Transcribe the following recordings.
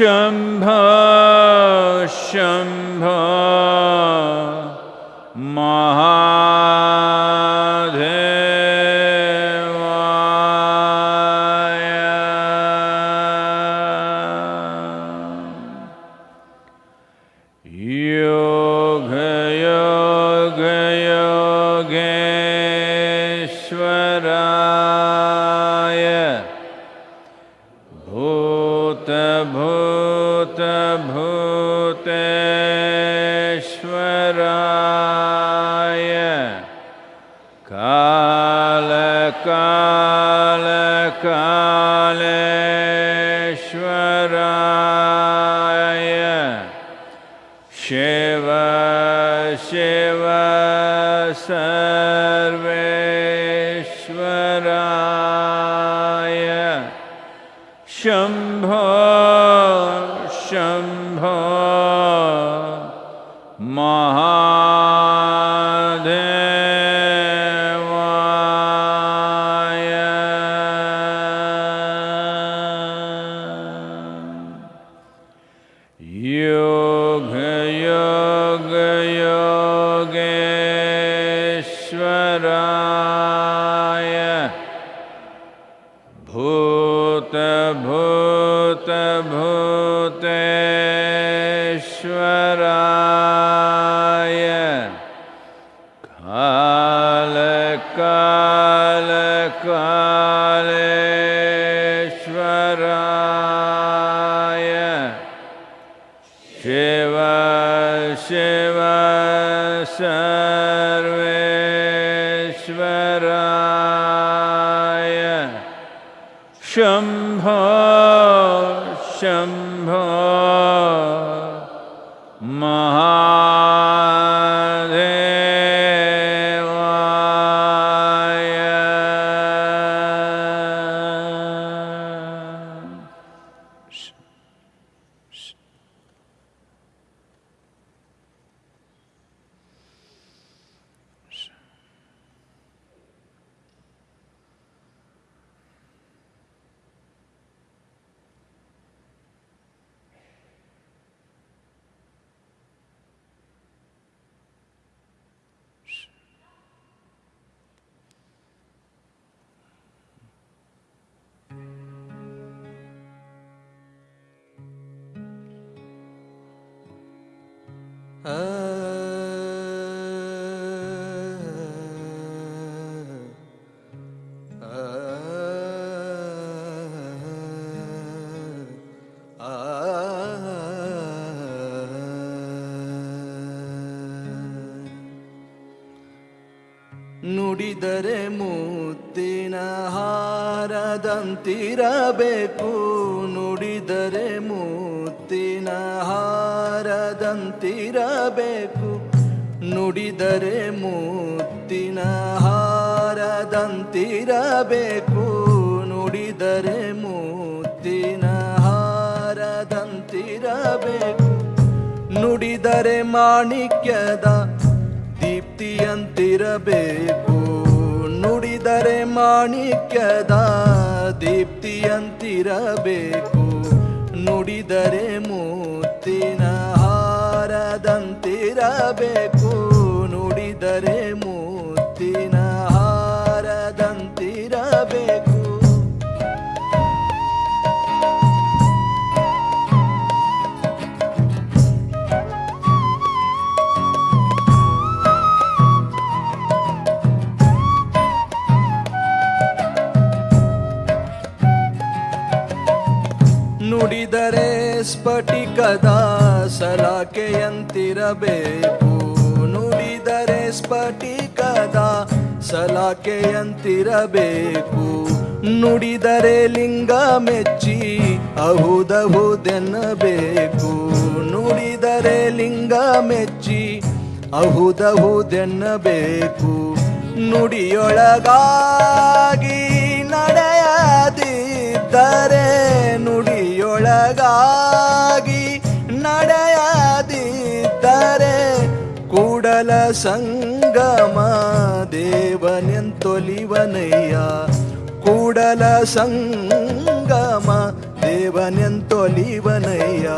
Um. कालेश्वराय। शिव शिव सर्वेश्वराय। शम्भो शम्भ। ಸ್ಫಟಿಕದ ಸಲಾಕೆಯಂತಿರಬೇಕು. ನುಡಿದರೆ ಸ್ಫಟಿಕದ ಸಲಾಕೆಯಂತಿರಬೇಕು. ನುಡಿದರೆ ಲಿಂಗ ಮೆಚ್ಚಿ ಅಹುದಹುದೆನ್ನಬೇಕು. ನುಡಿದರೆ ಲಿಂಗ ಮೆಚ್ಚಿ ಅಹುದಹುದೆನ್ನಬೇಕು. ನುಡಿಯೊಳಗಾಗಿ ನಡೆಯದಿದ್ದರೆ ನುಡಿ ಕೂಡಲ ಸಂಗಮ ದೇವನೆಂತೊಲಿವನಯ್ಯ. ಕೂಡಲ ಸಂಗಮ ದೇವನೆಂತೊಲಿವನಯ್ಯ.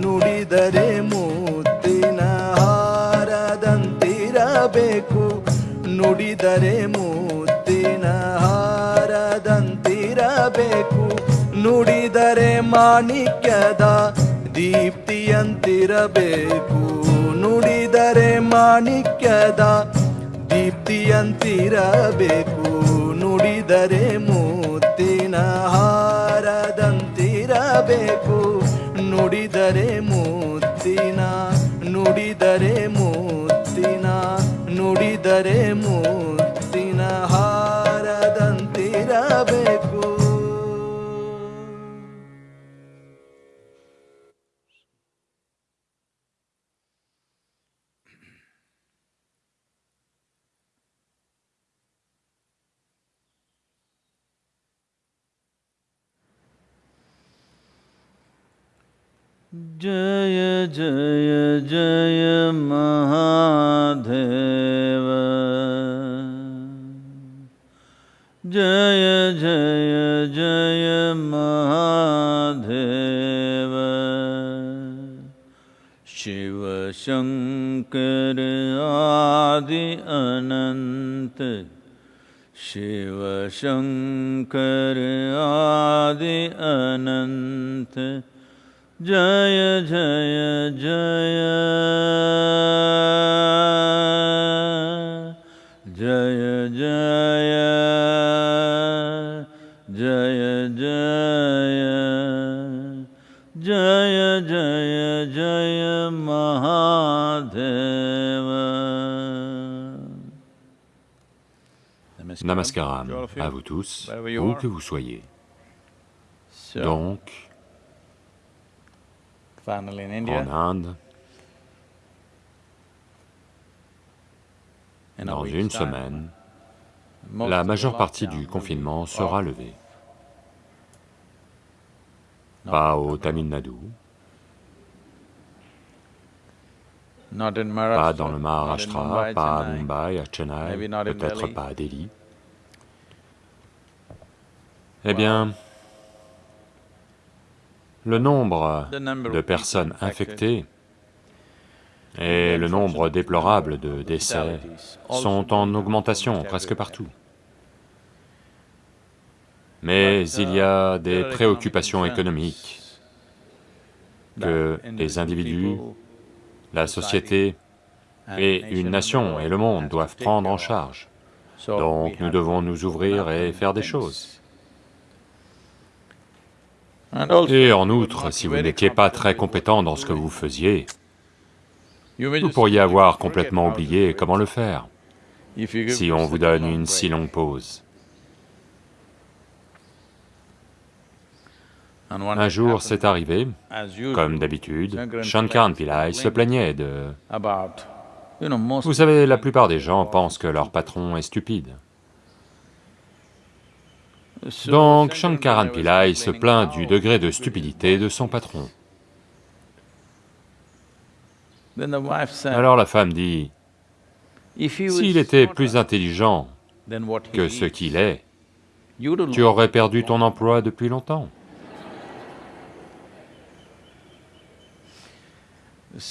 ನುಡಿದರೆ ಮೂತಿನ ಹಾರದಂತಿರಬೇಕು. ನುಡಿದರೆ ಮೂತಿನ ಹಾರದಂತಿರಬೇಕು. ನುಡಿದರೆ ಮಾಣಿಕ್ಯದ ದೀಪ್ತಿಯಂತಿರಬೇಕು. ನುಡಿದರೆ ಮಾಣಿಕ್ಯದ ದೀಪ್ತಿಯಂತಿರಬೇಕು. ನುಡಿದರೆ ಮೂತಿನ ಹಾರದಂತಿರಬೇಕು. ನುಡಿದರೆ ಮೂತಿನ ನುಡಿದರೆ ಮೂತಿನ ನುಡಿದರೆ ಮೂತಿನ ಹಾರದಂತಿರಬೇಕು जय जय जय महादेव। जय जय जय महादेव। शिव शङ्कर आदि अनन्त शिव शङ्कर आदि अनन्त Jaya Jaya Jaya Jaya Jaya Jaya Jaya Jaya Jaya Jaya Mahadeva Namaskaram. à vous tous, où que vous soyez. Donc, Finally in India. Anand. Dans une semaine, la majeure partie du confinement sera levée. Pas au Tamil Nadu, pas dans le Maharashtra, pas à Mumbai, à Chennai, peut-être pas à Delhi. Eh bien, le nombre de personnes infectées et le nombre déplorable de décès sont en augmentation presque partout. Mais il y a des préoccupations économiques que les individus, la société et une nation et le monde doivent prendre en charge. Donc nous devons nous ouvrir et faire des choses. Et en outre, si vous n'étiez pas très compétent dans ce que vous faisiez, vous pourriez avoir complètement oublié comment le faire si on vous donne une si longue pause. Un jour, c'est arrivé, comme d'habitude, Shankaran Pillai se plaignait de... Vous savez, la plupart des gens pensent que leur patron est stupide. Donc Shankaran Pillai se plaint du degré de stupidité de son patron. Alors la femme dit, s'il était plus intelligent que ce qu'il est, tu aurais perdu ton emploi depuis longtemps.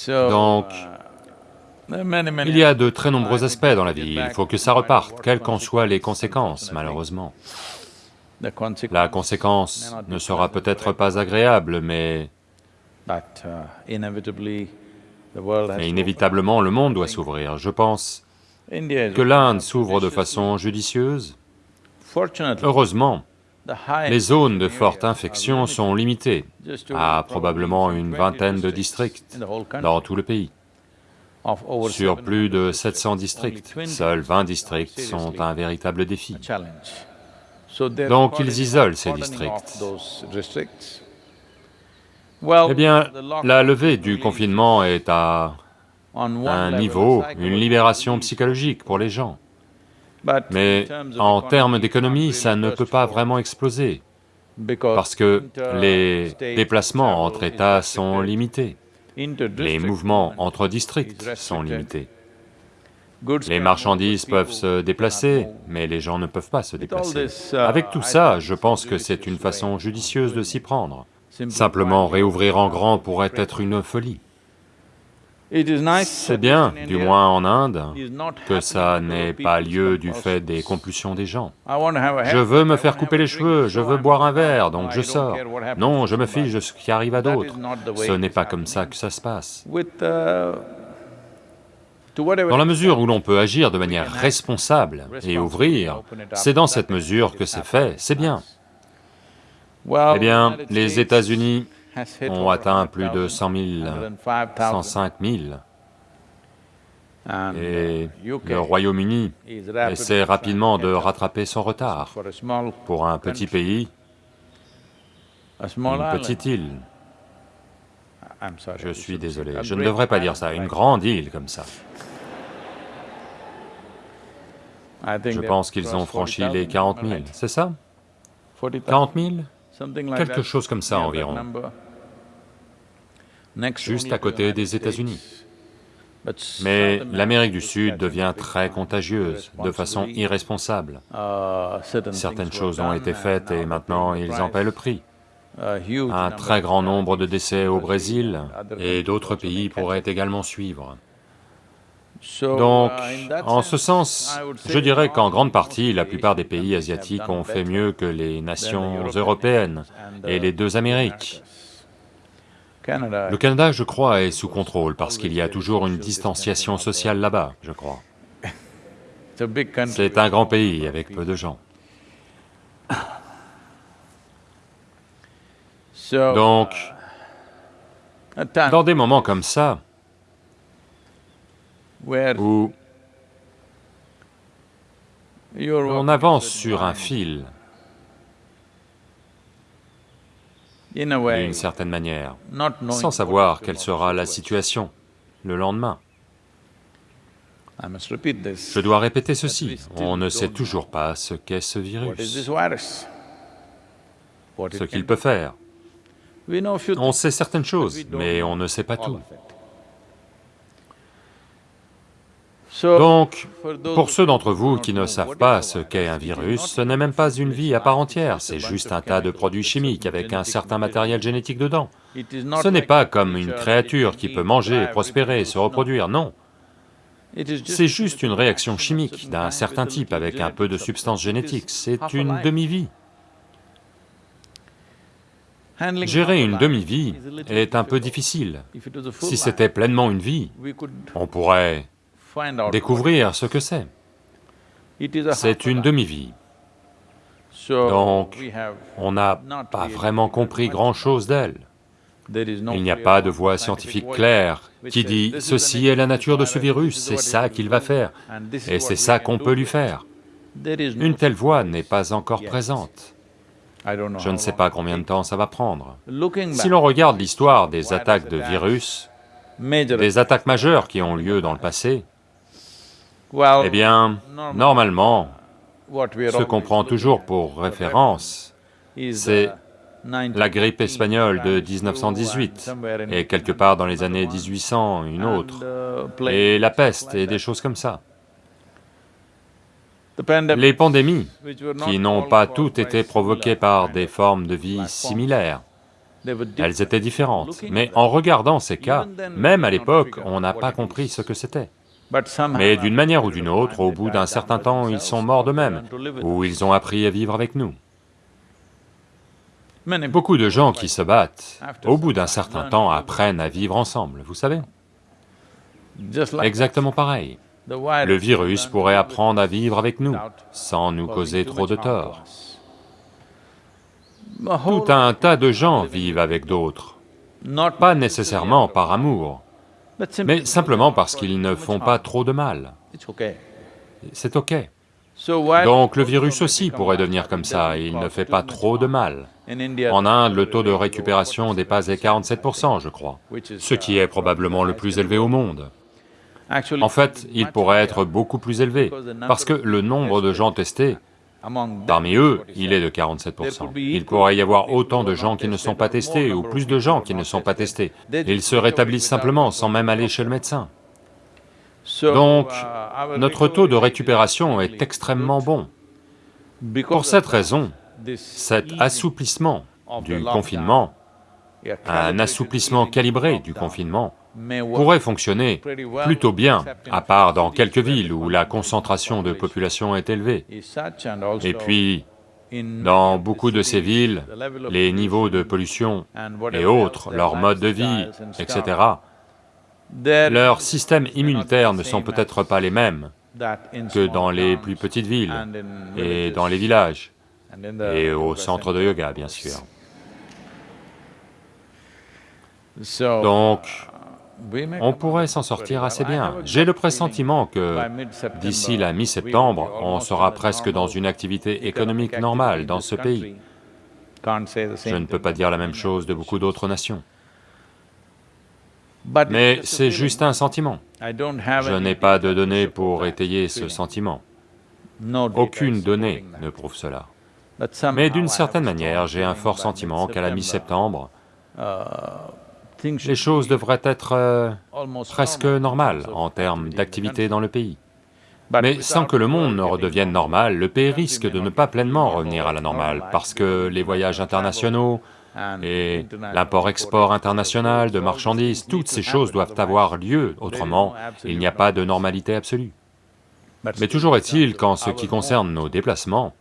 Donc, il y a de très nombreux aspects dans la vie, il faut que ça reparte, quelles qu'en soient les conséquences, malheureusement. La conséquence ne sera peut-être pas agréable, mais, mais inévitablement le monde doit s'ouvrir. Je pense que l'Inde s'ouvre de façon judicieuse. Heureusement, les zones de forte infection sont limitées à probablement une vingtaine de districts dans tout le pays. Sur plus de 700 districts, seuls 20 districts sont un véritable défi. Donc ils isolent ces districts. Eh bien, la levée du confinement est à un niveau, une libération psychologique pour les gens. Mais en termes d'économie, ça ne peut pas vraiment exploser. parce que les déplacements entre États sont limités, les mouvements entre districts sont limités. Les marchandises peuvent se déplacer, mais les gens ne peuvent pas se déplacer. Avec tout ça, je pense que c'est une façon judicieuse de s'y prendre. Simplement réouvrir en grand pourrait être une folie. C'est bien, du moins en Inde, que ça n'ait pas lieu du fait des compulsions des gens. Je veux me faire couper les cheveux, je veux boire un verre, donc je sors. Non, je me fiche de ce qui arrive à d'autres. Ce n'est pas comme ça que ça se passe. Dans la mesure où l'on peut agir de manière responsable et ouvrir, c'est dans cette mesure que c'est fait, c'est bien. Eh bien, les États-Unis ont atteint plus de 100 000, 105 000, et le Royaume-Uni essaie rapidement de rattraper son retard. Pour un petit pays, une petite île, je suis désolé, je ne devrais pas dire ça, une grande île comme ça. Je pense qu'ils ont franchi les 40 000, c'est ça? 40 000 Quelque chose comme ça environ, juste à côté des États-Unis. Mais l'Amérique du Sud devient très contagieuse, de façon irresponsable. Certaines choses ont été faites et maintenant ils en paient le prix. Un très grand nombre de décès au Brésil et d'autres pays pourraient également suivre. Donc, en ce sens, je dirais qu'en grande partie, la plupart des pays asiatiques ont fait mieux que les nations européennes et les deux Amériques. Le Canada, je crois, est sous contrôle parce qu'il y a toujours une distanciation sociale là-bas, je crois. C'est un grand pays avec peu de gens. Donc, dans des moments comme ça, où on avance sur un fil, d'une certaine manière, sans savoir quelle sera la situation le lendemain. Je dois répéter ceci, on ne sait toujours pas ce qu'est ce virus, ce qu'il peut faire. On sait certaines choses, mais on ne sait pas tout. Donc, pour ceux d'entre vous qui ne savent pas ce qu'est un virus, ce n'est même pas une vie à part entière, c'est juste un tas de produits chimiques avec un certain matériel génétique dedans. Ce n'est pas comme une créature qui peut manger, prospérer, se reproduire, non. C'est juste une réaction chimique d'un certain type avec un peu de substance génétique, c'est une demi-vie. Gérer une demi-vie est un peu difficile. Si c'était pleinement une vie, on pourrait découvrir ce que c'est. C'est une demi-vie. Donc, on n'a pas vraiment compris grand-chose d'elle. Il n'y a pas de voie scientifique claire qui dit « ceci est la nature de ce virus, c'est ça qu'il va faire, et c'est ça qu'on peut lui faire ». Une telle voie n'est pas encore présente. Je ne sais pas combien de temps ça va prendre. Si l'on regarde l'histoire des attaques de virus, des attaques? majeures qui ont lieu dans le passé, eh bien, normalement, ce qu'on prend toujours pour référence, c'est la grippe espagnole de 1918, et quelque part dans les années 1800, une autre, et la peste et des choses comme ça. Les pandémies, qui n'ont pas toutes été provoquées par des formes de vie similaires, elles étaient différentes, mais en regardant ces cas, même à l'époque, on n'a pas compris ce que c'était. Mais d'une manière ou d'une autre, au bout d'un certain temps, ils sont morts d'eux-mêmes, ou ils ont appris à vivre avec nous. Beaucoup de gens qui se battent, au bout d'un certain temps, apprennent à vivre ensemble, vous savez Exactement pareil. Le virus pourrait apprendre à vivre avec nous, sans nous causer trop de tort. Tout un tas de gens vivent avec d'autres, pas nécessairement par amour, mais simplement parce qu'ils ne font pas trop de mal. C'est ok. Donc le virus aussi pourrait devenir comme ça, il ne fait pas trop de mal. En Inde, le taux de récupération dépasse les 47%, je crois, ce qui est probablement le plus élevé au monde. En fait, il pourrait être beaucoup plus élevé, parce que le nombre de gens testés Parmi eux, il est de 47%. Il pourrait y avoir autant de gens qui ne sont pas testés, ou plus de gens qui ne sont pas testés. Ils se rétablissent simplement, sans même aller chez le médecin. Donc, notre taux de récupération est extrêmement bon. Pour cette raison, cet assouplissement du confinement, un assouplissement calibré du confinement, pourrait fonctionner plutôt bien, à part dans quelques villes où la concentration de population est élevée. Et puis, dans beaucoup de ces villes, les niveaux de pollution et autres, leur mode de vie, etc., leurs systèmes immunitaires ne sont peut-être pas les mêmes que dans les plus petites villes et dans les villages, et au centre de yoga, bien sûr. Donc, on pourrait s'en sortir assez bien. J'ai le pressentiment que d'ici la mi-septembre, on sera presque dans une activité économique normale dans ce pays. Je ne peux pas dire la même chose de beaucoup d'autres nations. Mais c'est juste un sentiment. Je n'ai pas de données pour étayer ce sentiment. Aucune donnée ne prouve cela. Mais d'une certaine manière, j'ai un fort sentiment qu'à la mi-septembre, les choses devraient être euh, presque normales en termes d'activité dans le pays. Mais sans que le monde ne redevienne normal, le pays risque de ne pas pleinement revenir à la normale, parce que les voyages internationaux et l'import-export international de marchandises, toutes ces choses doivent avoir lieu, autrement il n'y a pas de normalité absolue. Mais toujours est-il qu'en ce qui concerne nos déplacements,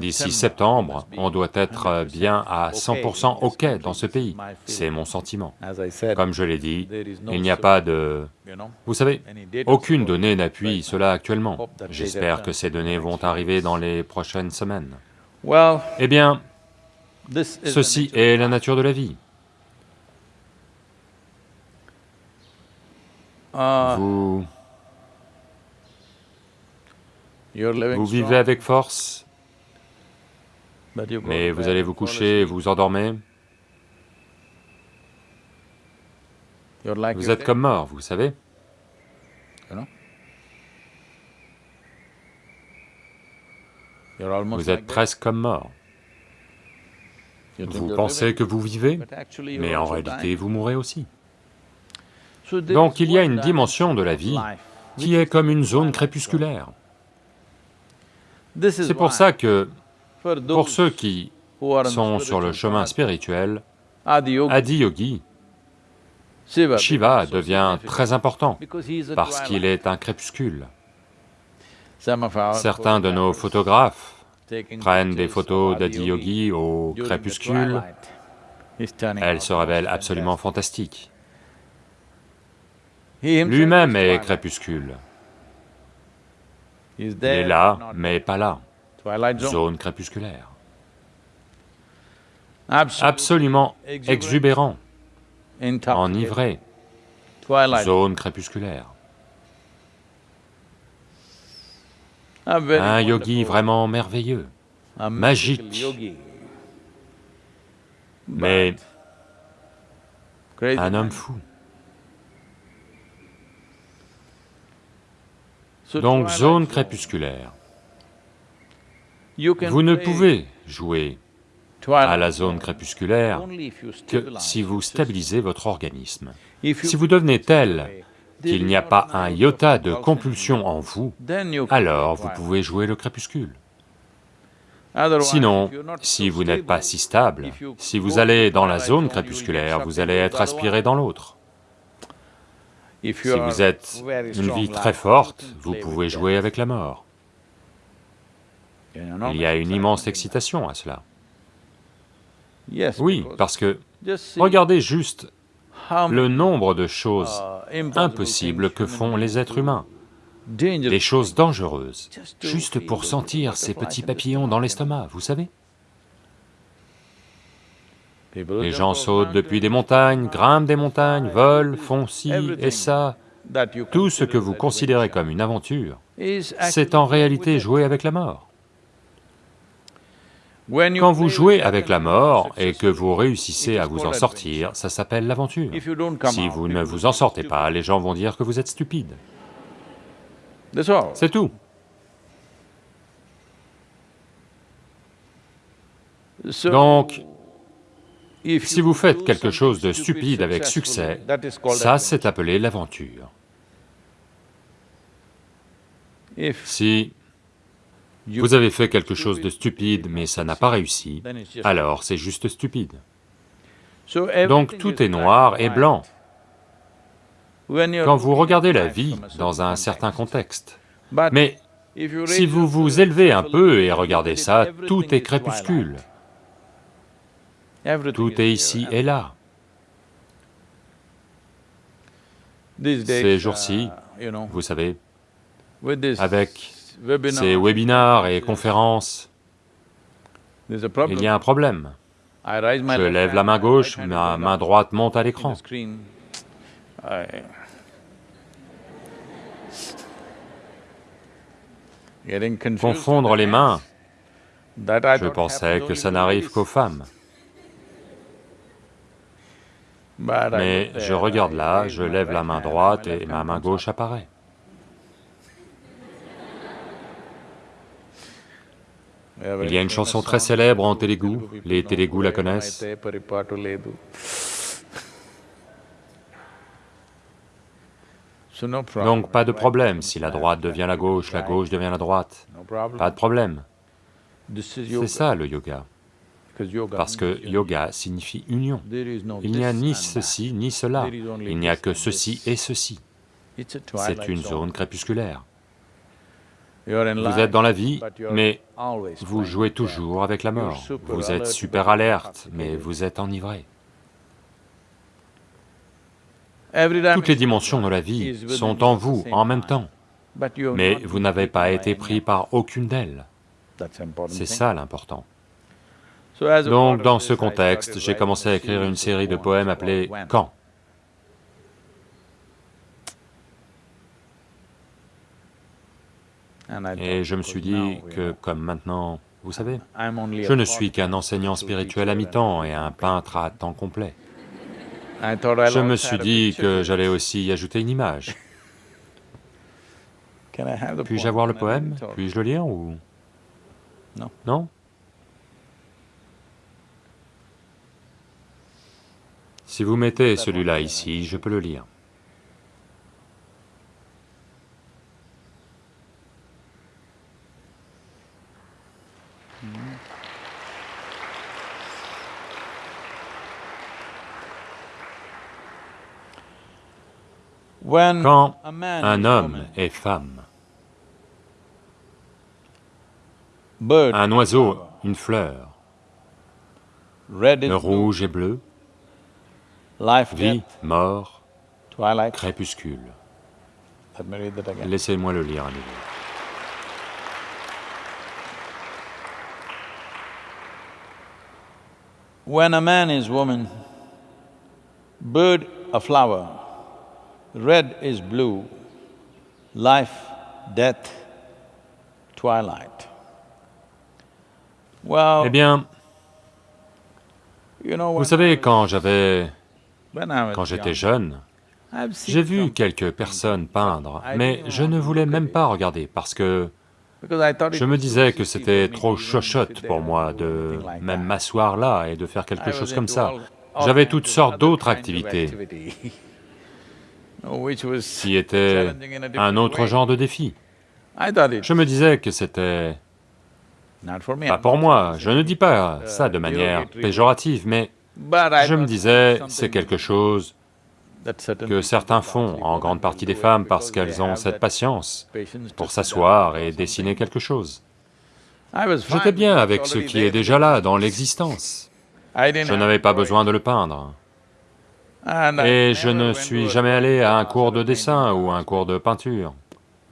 D'ici septembre, on doit être bien à 100% OK dans ce pays, c'est mon sentiment. Comme je l'ai dit, il n'y a pas de... Vous savez, aucune donnée n'appuie cela actuellement. J'espère que ces données vont arriver dans les prochaines semaines. Eh bien, ceci est la nature de la vie. Vous... Vous vivez avec force, mais vous allez vous coucher, vous endormez. Vous êtes comme mort, vous savez. Vous êtes presque comme mort. Vous pensez que vous vivez, mais en réalité vous mourrez aussi. Donc il y a une dimension de la vie qui est comme une zone crépusculaire. C'est pour ça que pour ceux qui sont sur le chemin spirituel, Adiyogi, Shiva devient très important. parce qu'il est un crépuscule. Certains de nos photographes prennent des photos d'Adiyogi au crépuscule, elles se révèlent absolument fantastiques. Lui-même est crépuscule. Il est là, mais pas là zone. Crépusculaire. Absolument exubérant, enivré, zone crépusculaire. Un yogi vraiment merveilleux, magique, mais un homme fou. Donc zone crépusculaire. Vous ne pouvez jouer à la zone crépusculaire que si vous stabilisez votre organisme. Si vous devenez tel qu'il n'y a pas un iota de compulsion en vous, alors vous pouvez jouer le crépuscule. Sinon, si vous n'êtes pas si stable, si vous allez dans la zone crépusculaire, vous allez être aspiré dans l'autre. Si vous êtes une vie très forte, vous pouvez jouer avec la mort. Il y a une immense excitation à cela. Oui, parce que, regardez juste le nombre de choses impossibles que font les êtres humains, des choses dangereuses, juste pour sentir ces petits papillons dans l'estomac, vous savez. Les gens sautent depuis des montagnes, grimpent des montagnes, volent, font ci et ça, tout ce que vous considérez comme une aventure, c'est en réalité jouer avec la mort. Quand vous jouez avec la mort et que vous réussissez à vous en sortir, ça s'appelle l'aventure. Si vous ne vous en sortez pas, les gens vont dire que vous êtes stupide. C'est tout. Donc, si vous faites quelque chose de stupide avec succès, ça c'est appelé l'aventure. Si vous avez fait quelque chose de stupide mais ça n'a pas réussi, alors c'est juste stupide. Donc tout est noir et blanc. Quand vous regardez la vie dans un certain contexte, mais si vous vous élevez un peu et regardez ça, tout est crépuscule. Tout est ici et là. Ces jours-ci, vous savez, avec ces webinars et conférences, il y a un problème. Je lève la main gauche, ma main droite monte à l'écran. Confondre les mains, je pensais que ça n'arrive qu'aux femmes. Mais je regarde là, je lève la main droite et ma main gauche apparaît. Il y a une chanson très célèbre en Télougou, les Télougous la connaissent. Donc pas de problème. Si la droite devient la gauche, la gauche devient la droite, pas de problème. C'est ça le yoga, parce que yoga. signifie union. Il n'y a ni ceci ni cela, il n'y a que ceci et ceci. C'est une zone crépusculaire. Vous êtes dans la vie, mais vous jouez toujours avec la mort. Vous êtes super alerte, mais vous êtes enivré. Toutes les dimensions de la vie sont en vous en même temps, mais vous n'avez pas été pris par aucune d'elles. C'est ça l'important. Donc dans ce contexte, j'ai commencé à écrire une série de poèmes appelés « Quand ». Et je me suis dit que comme maintenant, vous savez, je ne suis qu'un enseignant spirituel à mi-temps et un peintre à temps complet. Je me suis dit que j'allais aussi y ajouter une image. Puis-je avoir le poème? Puis-je le lire ou... Non. Non? Si vous mettez celui-là ici, je peux le lire. Quand un homme est femme, un oiseau, une fleur, le rouge et bleu, vie, mort, crépuscule. Laissez-moi le lire à nouveau. When a man is woman, bird a flower, red is blue, life, death, twilight. Well, eh bien, vous savez, quand j'avais... quand j'étais jeune, j'ai vu quelques personnes peindre, mais je ne voulais même pas regarder parce que je me disais que c'était trop chochotte pour moi de même m'asseoir là et de faire quelque chose comme ça. J'avais toutes sortes d'autres activités qui étaient un autre genre de défi. Je me disais que c'était pas pour moi, je ne dis pas ça de manière péjorative, mais je me disais, c'est quelque chose que certains font, en grande partie des femmes, parce qu'elles ont cette patience pour s'asseoir et dessiner quelque chose. J'étais bien avec ce qui est déjà là, dans l'existence. Je n'avais pas besoin de le peindre. Et je ne suis jamais allé à un cours de dessin ou un cours de peinture.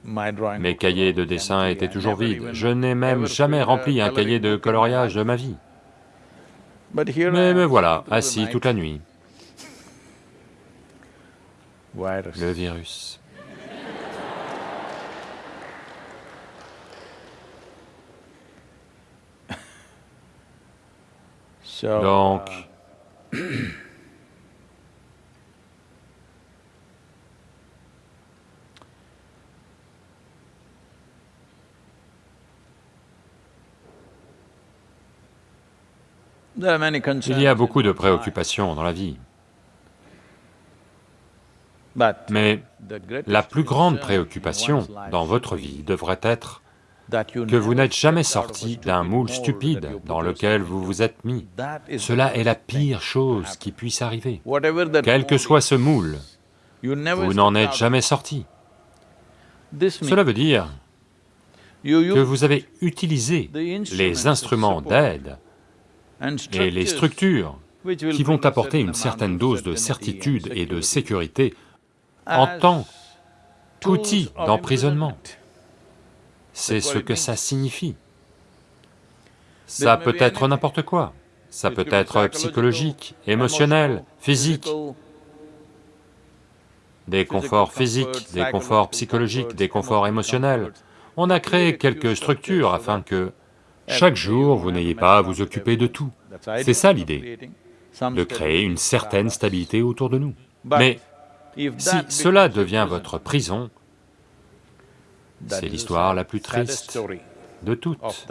Mes cahiers de dessin étaient toujours vides, je n'ai même jamais rempli un cahier de coloriage de ma vie. Mais me voilà, assis toute la nuit. Le virus. Donc, Il y a beaucoup de préoccupations dans la vie. Mais la plus grande préoccupation dans votre vie devrait être que vous n'êtes jamais sorti d'un moule stupide dans lequel vous vous êtes mis. Cela est la pire chose qui puisse arriver. Quel que soit ce moule, vous n'en êtes jamais sorti. Cela veut dire que vous avez utilisé les instruments d'aide et les structures qui vont apporter une certaine dose de certitude et de sécurité en tant qu'outil d'emprisonnement. C'est ce que ça signifie. Ça peut être n'importe quoi, ça peut être psychologique, émotionnel, physique, des conforts physiques, des conforts psychologiques, des conforts émotionnels. On a créé quelques structures afin que chaque jour vous n'ayez pas à vous occuper de tout. C'est ça l'idée, de créer une certaine stabilité autour de nous. Mais si cela devient votre prison, c'est l'histoire la plus triste de toutes.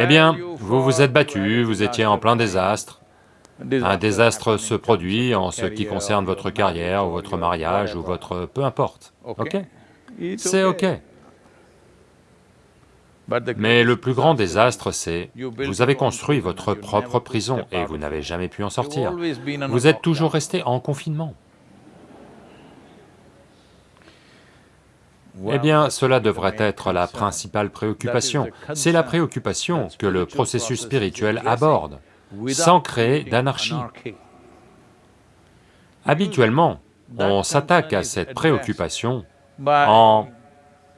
Eh bien, vous vous êtes battu, vous étiez en plein désastre, un désastre se produit en ce qui concerne votre carrière, ou votre mariage, ou votre... peu importe, ok? C'est ok. Mais le plus grand désastre, c'est, vous avez construit votre propre prison et vous n'avez jamais pu en sortir. Vous êtes toujours resté en confinement. Eh bien, cela devrait être la principale préoccupation. C'est la préoccupation que le processus spirituel aborde, sans créer d'anarchie. Habituellement, on s'attaque à cette préoccupation en...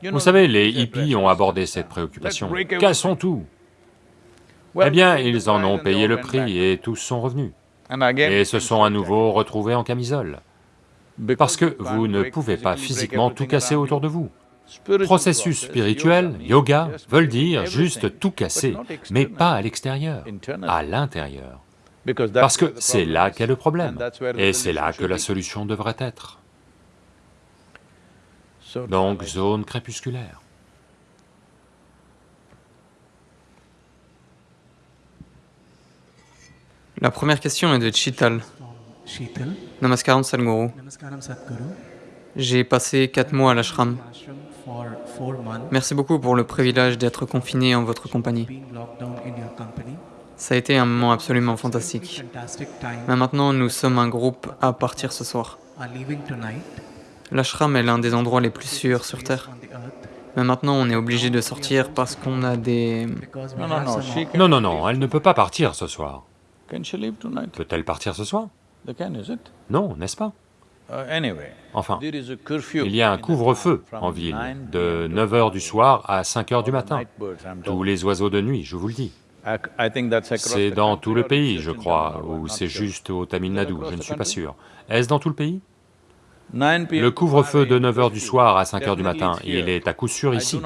Vous savez, les hippies ont abordé cette préoccupation. Cassons tout. Eh bien, ils en ont payé le prix et tous sont revenus. Et se sont à nouveau retrouvés en camisole. Parce que vous ne pouvez pas physiquement tout casser autour de vous. Processus spirituel, yoga, veulent dire juste tout casser, mais pas à l'extérieur, à l'intérieur. Parce que c'est là qu'est le problème, et c'est là que la solution devrait être. Donc, zone crépusculaire. La première question est de Chital. Namaskaram Sadhguru. J'ai passé quatre mois à l'ashram. Merci beaucoup pour le privilège d'être confiné en votre compagnie. Ça a été un moment absolument fantastique. Mais maintenant, nous sommes un groupe à partir ce soir. L'ashram est l'un des endroits les plus sûrs sur Terre. Mais maintenant, on est obligé de sortir parce qu'on a des... Non, non, non, elle ne peut pas partir ce soir. Peut-elle partir ce soir? Non, n'est-ce pas? Uh, Enfin, il y a un couvre-feu en ville, de 9 heures du soir à 5 heures du matin. Tous les oiseaux de nuit, je vous le dis. C'est dans tout le pays, je crois, ou c'est juste au Tamil Nadu, je ne suis pas sûr. Est-ce dans tout le pays? Le couvre-feu de 9 heures du soir à 5 heures du matin, il est à coup sûr ici.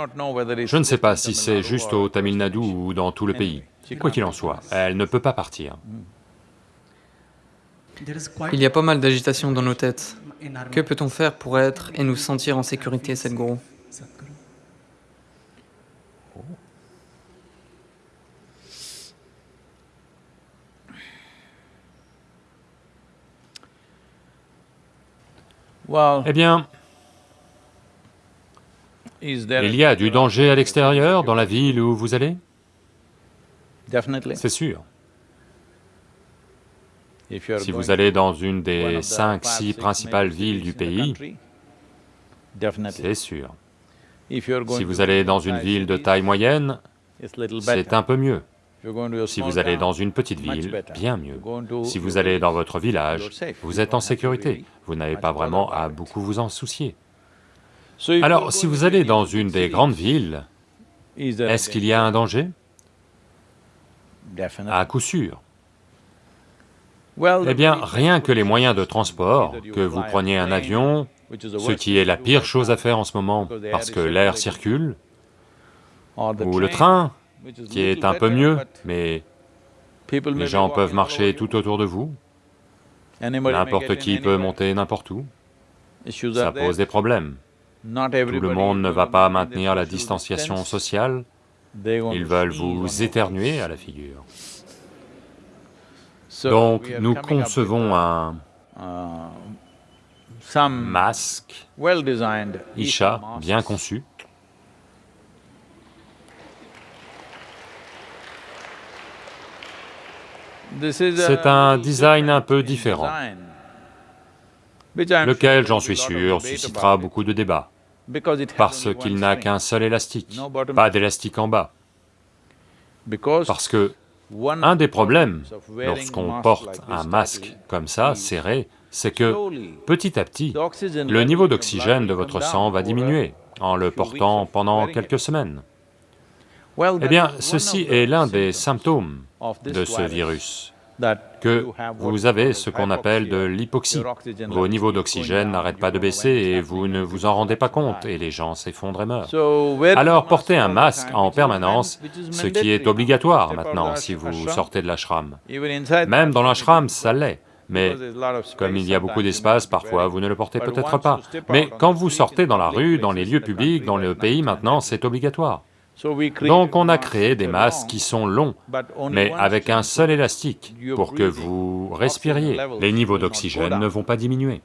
Je ne sais pas si c'est juste au Tamil Nadu ou dans tout le pays. Quoi qu'il en soit, elle ne peut pas partir. Il y a pas mal d'agitation dans nos têtes. Que peut-on faire pour être et nous sentir en sécurité, Sadhguru Eh bien, il y a du danger à l'extérieur, dans la ville où vous allez? C'est sûr. Si vous allez dans une des cinq, six principales villes du pays, c'est sûr. Si vous allez dans une ville de taille moyenne, c'est un peu mieux. Si vous allez dans une petite ville, bien mieux. Si vous allez dans votre village, vous êtes en sécurité, vous n'avez pas vraiment à beaucoup vous en soucier. Alors, si vous allez dans une des grandes villes, est-ce qu'il y a un danger? À coup sûr. Eh bien, rien que les moyens de transport, que vous preniez un avion, ce qui est la pire chose à faire en ce moment, parce que l'air circule, ou le train, qui est un peu mieux, mais les gens peuvent marcher tout autour de vous, n'importe qui peut monter n'importe où, ça pose des problèmes. Tout le monde ne va pas maintenir la distanciation sociale, ils veulent vous éternuer à la figure. Donc nous concevons un masque Isha bien conçu, C'est un design un peu différent, lequel, j'en suis sûr, suscitera beaucoup de débats, parce qu'il n'a qu'un seul élastique, pas d'élastique en bas. Parce que un des problèmes lorsqu'on porte un masque comme ça, serré, c'est que petit à petit, le niveau d'oxygène de votre sang va diminuer en le portant pendant quelques semaines. Eh bien, ceci est l'un des symptômes de ce virus, que vous avez ce qu'on appelle de l'hypoxie. Vos niveaux d'oxygène n'arrêtent pas de baisser et vous ne vous en rendez pas compte, et les gens s'effondrent et meurent. Alors portez un masque en permanence, ce qui est obligatoire maintenant si vous sortez de l'ashram. Même dans l'ashram, ça l'est. Mais comme il y a beaucoup d'espace, parfois vous ne le portez peut-être pas. Mais quand vous sortez dans la rue, dans les lieux publics, dans le pays maintenant, c'est obligatoire. Donc on a créé des masques qui sont longs, mais avec un seul élastique, pour que vous respiriez. Les niveaux d'oxygène ne vont pas diminuer.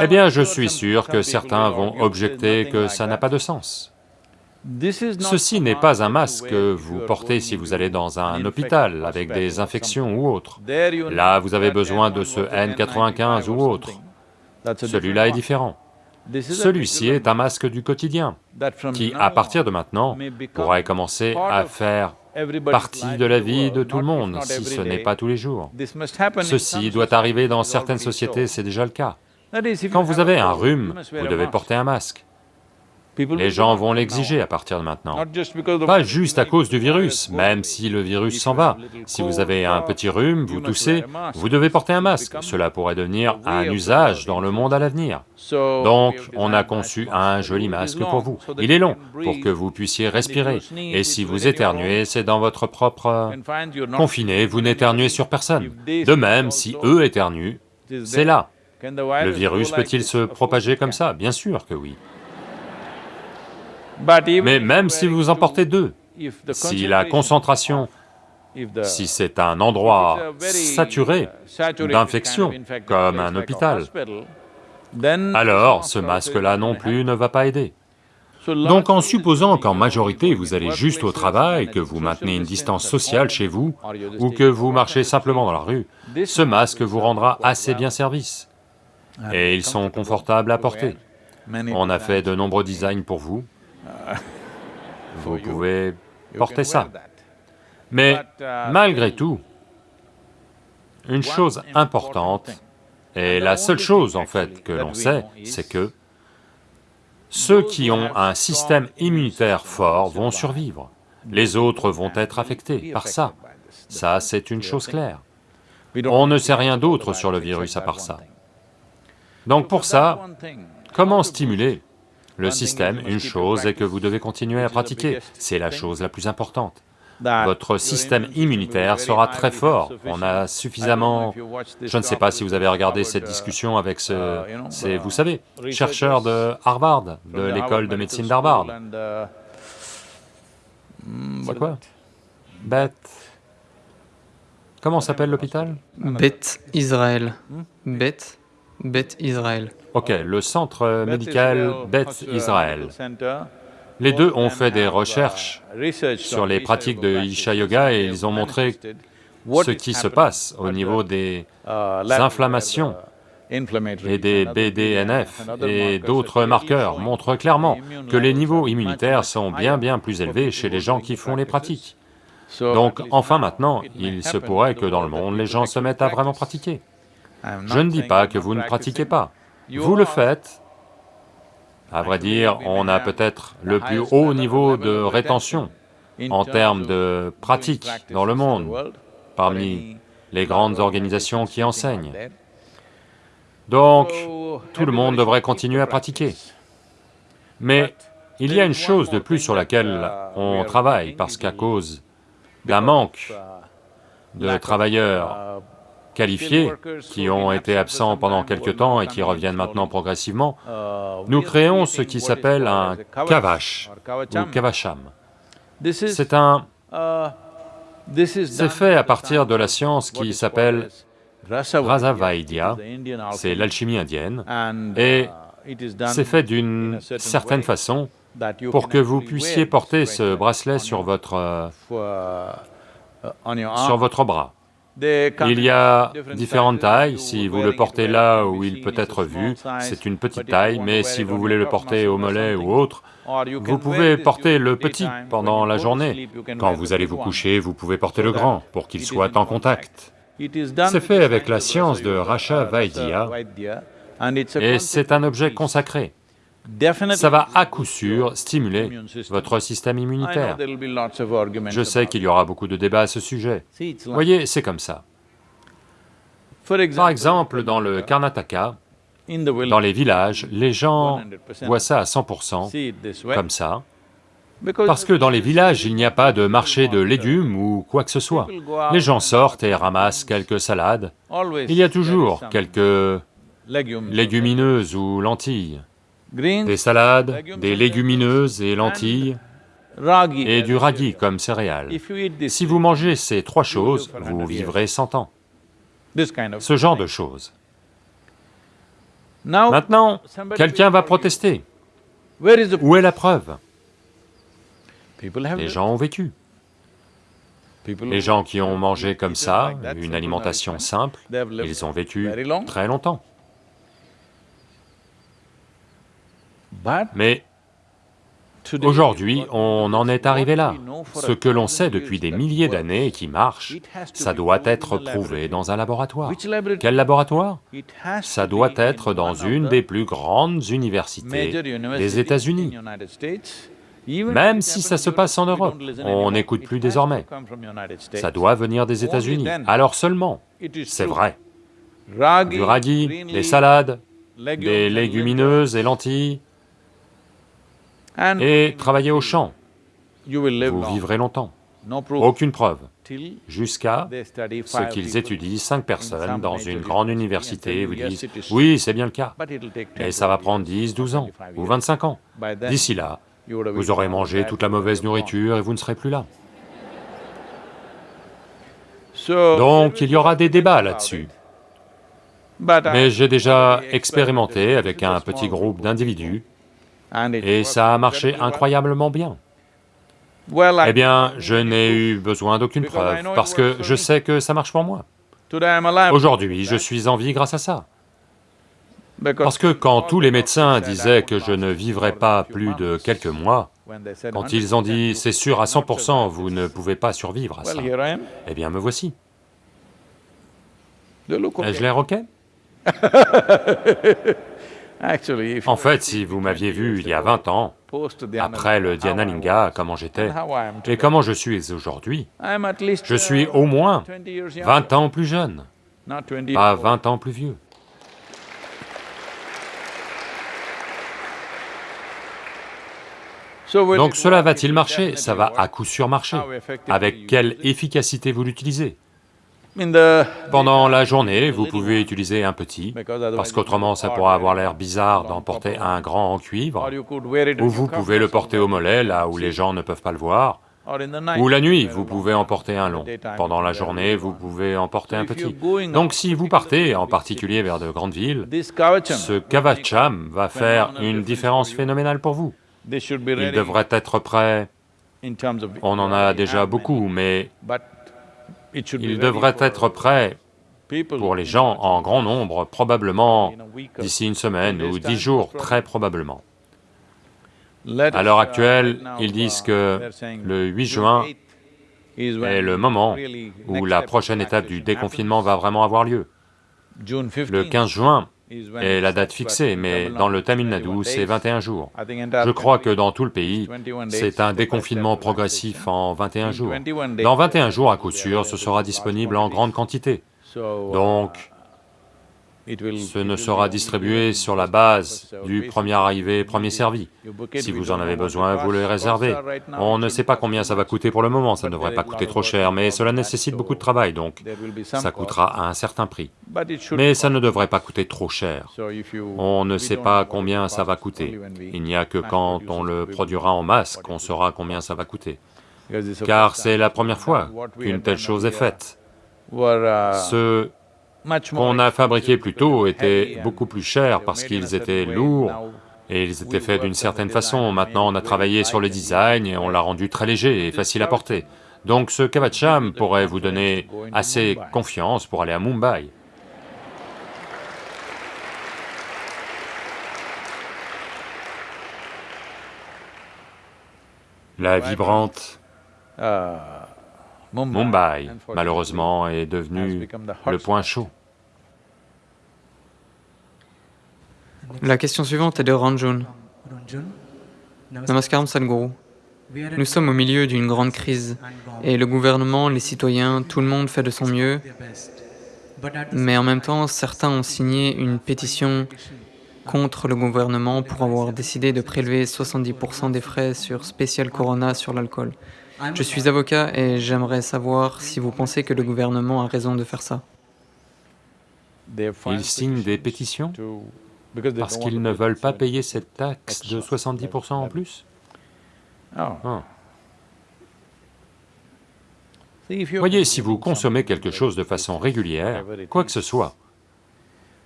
Eh bien, je suis sûr que certains vont objecter que ça n'a pas de sens. Ceci n'est pas un masque que vous portez si vous allez dans un hôpital avec des infections ou autre. Là, vous avez besoin de ce N95 ou autre. Celui-là est différent. Celui-ci est un masque du quotidien, qui, à partir de maintenant, pourrait commencer à faire partie de la vie de tout le monde, si ce n'est pas tous les jours. Ceci doit arriver dans certaines sociétés, c'est déjà le cas. Quand vous avez un rhume, vous devez porter un masque. Les gens vont l'exiger à partir de maintenant. Pas juste à cause du virus, même si le virus s'en va. Si vous avez un petit rhume, vous toussez, vous devez porter un masque. Cela pourrait devenir un usage dans le monde à l'avenir. Donc, on a conçu un joli masque pour vous. Il est long, pour que vous puissiez respirer. Et si vous éternuez, c'est dans votre propre... Confiné, vous n'éternuez sur personne. De même, si eux éternuent, c'est là. Le virus peut-il se propager comme ça? Bien sûr que oui. Mais même si vous en portez deux, si la concentration, si c'est un endroit saturé d'infection, comme un hôpital, alors ce masque-là non plus ne va pas aider. Donc en supposant qu'en majorité vous allez juste au travail, que vous maintenez une distance sociale chez vous, ou que vous marchez simplement dans la rue, ce masque vous rendra assez bien service. Et ils sont confortables à porter. On a fait de nombreux designs pour vous, vous pouvez porter ça. Mais malgré tout, une chose importante, et la seule chose en fait que l'on sait, c'est que ceux qui ont un système immunitaire fort vont survivre, les autres vont être affectés par ça. Ça, c'est une chose claire. On ne sait rien d'autre sur le virus à part ça. Donc pour ça, comment stimuler le système, une chose est que vous devez continuer à pratiquer, c'est la chose la plus importante. Votre système immunitaire sera très fort, on a suffisamment... Je ne sais pas si vous avez regardé cette discussion avec ce... c'est, vous savez, chercheur de Harvard, de l'école de médecine d'Harvard. C'est quoi? Beth... Comment s'appelle l'hôpital? Beth Israël. Beth Beth Israël. Ok, le centre médical Beth Israël. Les deux ont fait des recherches sur les pratiques de Isha Yoga et ils ont montré ce qui se passe au niveau des inflammations et des BDNF et d'autres marqueurs montrent clairement que les niveaux immunitaires sont bien bien plus élevés chez les gens qui font les pratiques. Donc enfin maintenant, il se pourrait que dans le monde, les gens se mettent à vraiment pratiquer. Je ne dis pas que vous ne pratiquez pas, vous le faites. À vrai dire, on a peut-être le plus haut niveau de rétention en termes de pratique dans le monde, parmi les grandes organisations qui enseignent. Donc, tout le monde devrait continuer à pratiquer. Mais il y a une chose de plus sur laquelle on travaille, parce qu'à cause d'un manque de travailleurs qualifiés, qui ont été absents pendant quelque temps et qui reviennent maintenant progressivement, nous créons ce qui s'appelle un kavash ou kavasham. C'est un... C'est fait à partir de la science qui s'appelle Rasavaidya, c'est l'alchimie indienne, et c'est fait d'une certaine façon pour que vous puissiez porter ce bracelet sur votre, sur votre bras. Il y a différentes tailles, si vous le portez là où il peut être vu, c'est une petite taille, mais si vous voulez le porter au mollet ou autre, vous pouvez porter le petit pendant la journée. Quand vous allez vous coucher, vous pouvez porter le grand pour qu'il soit en contact. C'est fait avec la science de Rasha Vaidya, et c'est un objet consacré ça va à coup sûr stimuler votre système immunitaire. Je sais qu'il y aura beaucoup de débats à ce sujet. Voyez, c'est comme ça. Par exemple, dans le Karnataka, dans les villages, les gens voient ça à 100%, comme ça, parce que dans les villages, il n'y a pas de marché de légumes ou quoi que ce soit. Les gens sortent et ramassent quelques salades. Il y a toujours quelques légumineuses ou lentilles des salades, des légumineuses et lentilles, et du ragi comme céréales. Si vous mangez ces trois choses, vous vivrez 100 ans. Ce genre de choses. Maintenant, quelqu'un va protester. Où est la preuve? Les gens ont vécu. Les gens qui ont mangé comme ça, une alimentation simple, ils ont vécu très longtemps. Mais aujourd'hui, on en est arrivé là. Ce que l'on sait depuis des milliers d'années et qui marche, ça doit être prouvé dans un laboratoire. Quel laboratoire Ça doit être dans une des plus grandes universités des États-Unis. Même si ça se passe en Europe, on n'écoute plus désormais. Ça doit venir des États-Unis, alors seulement, c'est vrai. Du ragui, des salades, des légumineuses et lentilles, et travaillez au champ, vous vivrez longtemps. Aucune preuve, jusqu'à ce qu'ils étudient cinq personnes dans une grande université et vous disent, oui, c'est bien le cas, et ça va prendre 10, 12 ans, ou 25 ans. D'ici là, vous aurez mangé toute la mauvaise nourriture et vous ne serez plus là. Donc il y aura des débats là-dessus. Mais j'ai déjà expérimenté avec un petit groupe d'individus et ça a marché incroyablement bien. Eh bien, je n'ai eu besoin d'aucune preuve, parce que je sais que ça marche pour moi. Aujourd'hui, je suis en vie grâce à ça. Parce que quand tous les médecins disaient que je ne vivrais pas plus de quelques mois, quand ils ont dit « c'est sûr à 100%, vous ne pouvez pas survivre à ça », eh bien me voici. Ai-je l'air ok En fait, si vous m'aviez vu il y a 20 ans, après le Dhyanalinga, comment j'étais, et comment je suis aujourd'hui, je suis au moins 20 ans plus jeune, pas 20 ans plus vieux. Donc cela va-t-il marcher? Ça va à coup sûr marcher. Avec quelle efficacité vous l'utilisez? Pendant la journée, vous pouvez utiliser un petit, parce qu'autrement ça pourra avoir l'air bizarre d'en porter un grand en cuivre, ou vous pouvez le porter au mollet, là où les gens ne peuvent pas le voir, ou la nuit, vous pouvez en porter un long. Pendant la journée, vous pouvez en porter un petit. Donc si vous partez, en particulier vers de grandes villes, ce kavacham va faire une différence phénoménale pour vous. Il devrait être prêt, on en a déjà beaucoup, mais il devrait être prêt pour les gens en grand nombre, probablement d'ici une semaine ou dix jours, très probablement. À l'heure actuelle, ils disent que le 8 juin est le moment où la prochaine étape du déconfinement va vraiment avoir lieu. Le 15 juin, est la date fixée, mais dans le Tamil Nadu, c'est 21 jours. Je crois que dans tout le pays, c'est un déconfinement progressif en 21 jours. Dans 21 jours, à coup sûr, ce sera disponible en grande quantité. Donc, ce ne sera distribué sur la base du premier arrivé, premier servi. Si vous en avez besoin, vous le réservez. On ne sait pas combien ça va coûter pour le moment, ça ne devrait pas coûter trop cher, mais cela nécessite beaucoup de travail, donc ça coûtera à un certain prix. Mais ça ne devrait pas coûter trop cher. On ne sait pas combien ça va coûter. Il n'y a que quand on le produira en masse qu'on saura combien ça va coûter. car c'est la première fois qu'une telle chose est faite. Ceux qu'on a fabriqués plus tôt étaient beaucoup plus chers parce qu'ils étaient lourds. Et ils étaient faits d'une certaine façon. Maintenant on a travaillé sur le design et on l'a rendu très léger et facile à porter. Donc ce Kavacham pourrait vous donner assez confiance pour aller à Mumbai. La vibrante Mumbai, malheureusement, est devenue le point chaud. La question suivante est de Ranjun. Namaskaram Sadhguru. Nous sommes au milieu d'une grande crise et le gouvernement, les citoyens, tout le monde fait de son mieux, mais en même temps, certains ont signé une pétition contre le gouvernement pour avoir décidé de prélever 70% des frais sur Special Corona sur l'alcool. Je suis avocat et j'aimerais savoir si vous pensez que le gouvernement a raison de faire ça. Ils signent des pétitions parce qu'ils ne veulent pas payer cette taxe de 70% en plus? Ah. Voyez, si vous consommez quelque chose de façon régulière, quoi que ce soit,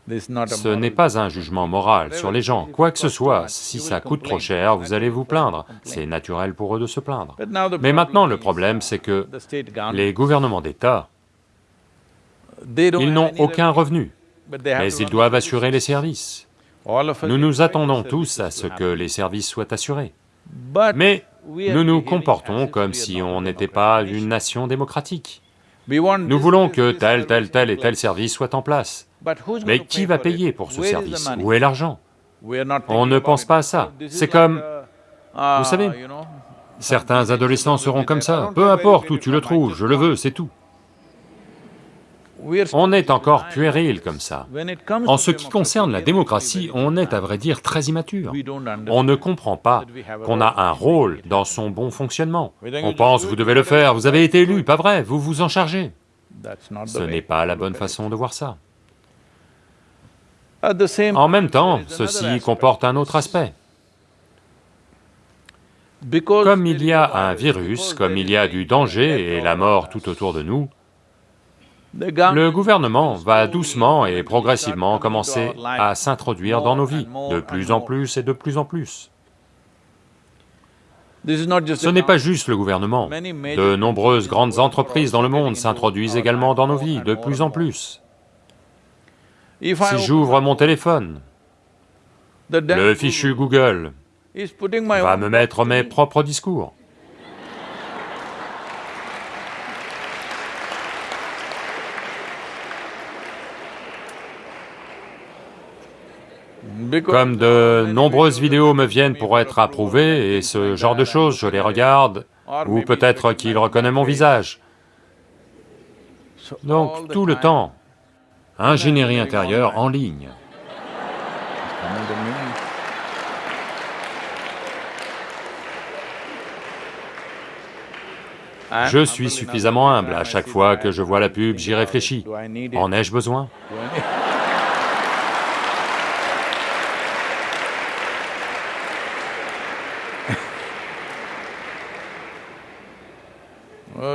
ce n'est pas un jugement moral sur les gens, quoi que ce soit, si ça coûte trop cher, vous allez vous plaindre, c'est naturel pour eux de se plaindre. Mais maintenant le problème c'est que les gouvernements d'État, ils n'ont aucun revenu, mais ils doivent assurer les services. Nous nous attendons tous à ce que les services soient assurés. Mais nous nous comportons comme si on n'était pas une nation démocratique. Nous voulons que tel, tel, tel et tel service soit en place. Mais qui va payer pour ce service? Où est l'argent? On ne pense pas à ça. C'est comme... Vous savez, certains adolescents seront comme ça, peu importe où tu le trouves, je le veux, c'est tout. On est encore puéril comme ça. En ce qui concerne la démocratie, on est à vrai dire très immature. On ne comprend pas qu'on a un rôle dans son bon fonctionnement. On pense, vous devez le faire, vous avez été élu, pas vrai, vous vous en chargez. Ce n'est pas la bonne façon de voir ça. En même temps, ceci comporte un autre aspect. Comme il y a un virus, comme il y a du danger et la mort tout autour de nous, le gouvernement va doucement et progressivement commencer à s'introduire dans nos vies, de plus en plus et de plus en plus. Ce n'est pas juste le gouvernement, de nombreuses grandes entreprises dans le monde s'introduisent également dans nos vies, de plus en plus. Si j'ouvre mon téléphone, le fichu Google va me mettre mes propres discours. Comme de nombreuses vidéos me viennent pour être approuvées et ce genre de choses, je les regarde, ou peut-être qu'il reconnaît mon visage. Donc tout le temps, ingénierie intérieure en ligne. Je suis suffisamment humble, à chaque fois que je vois la pub, j'y réfléchis. En ai-je besoin?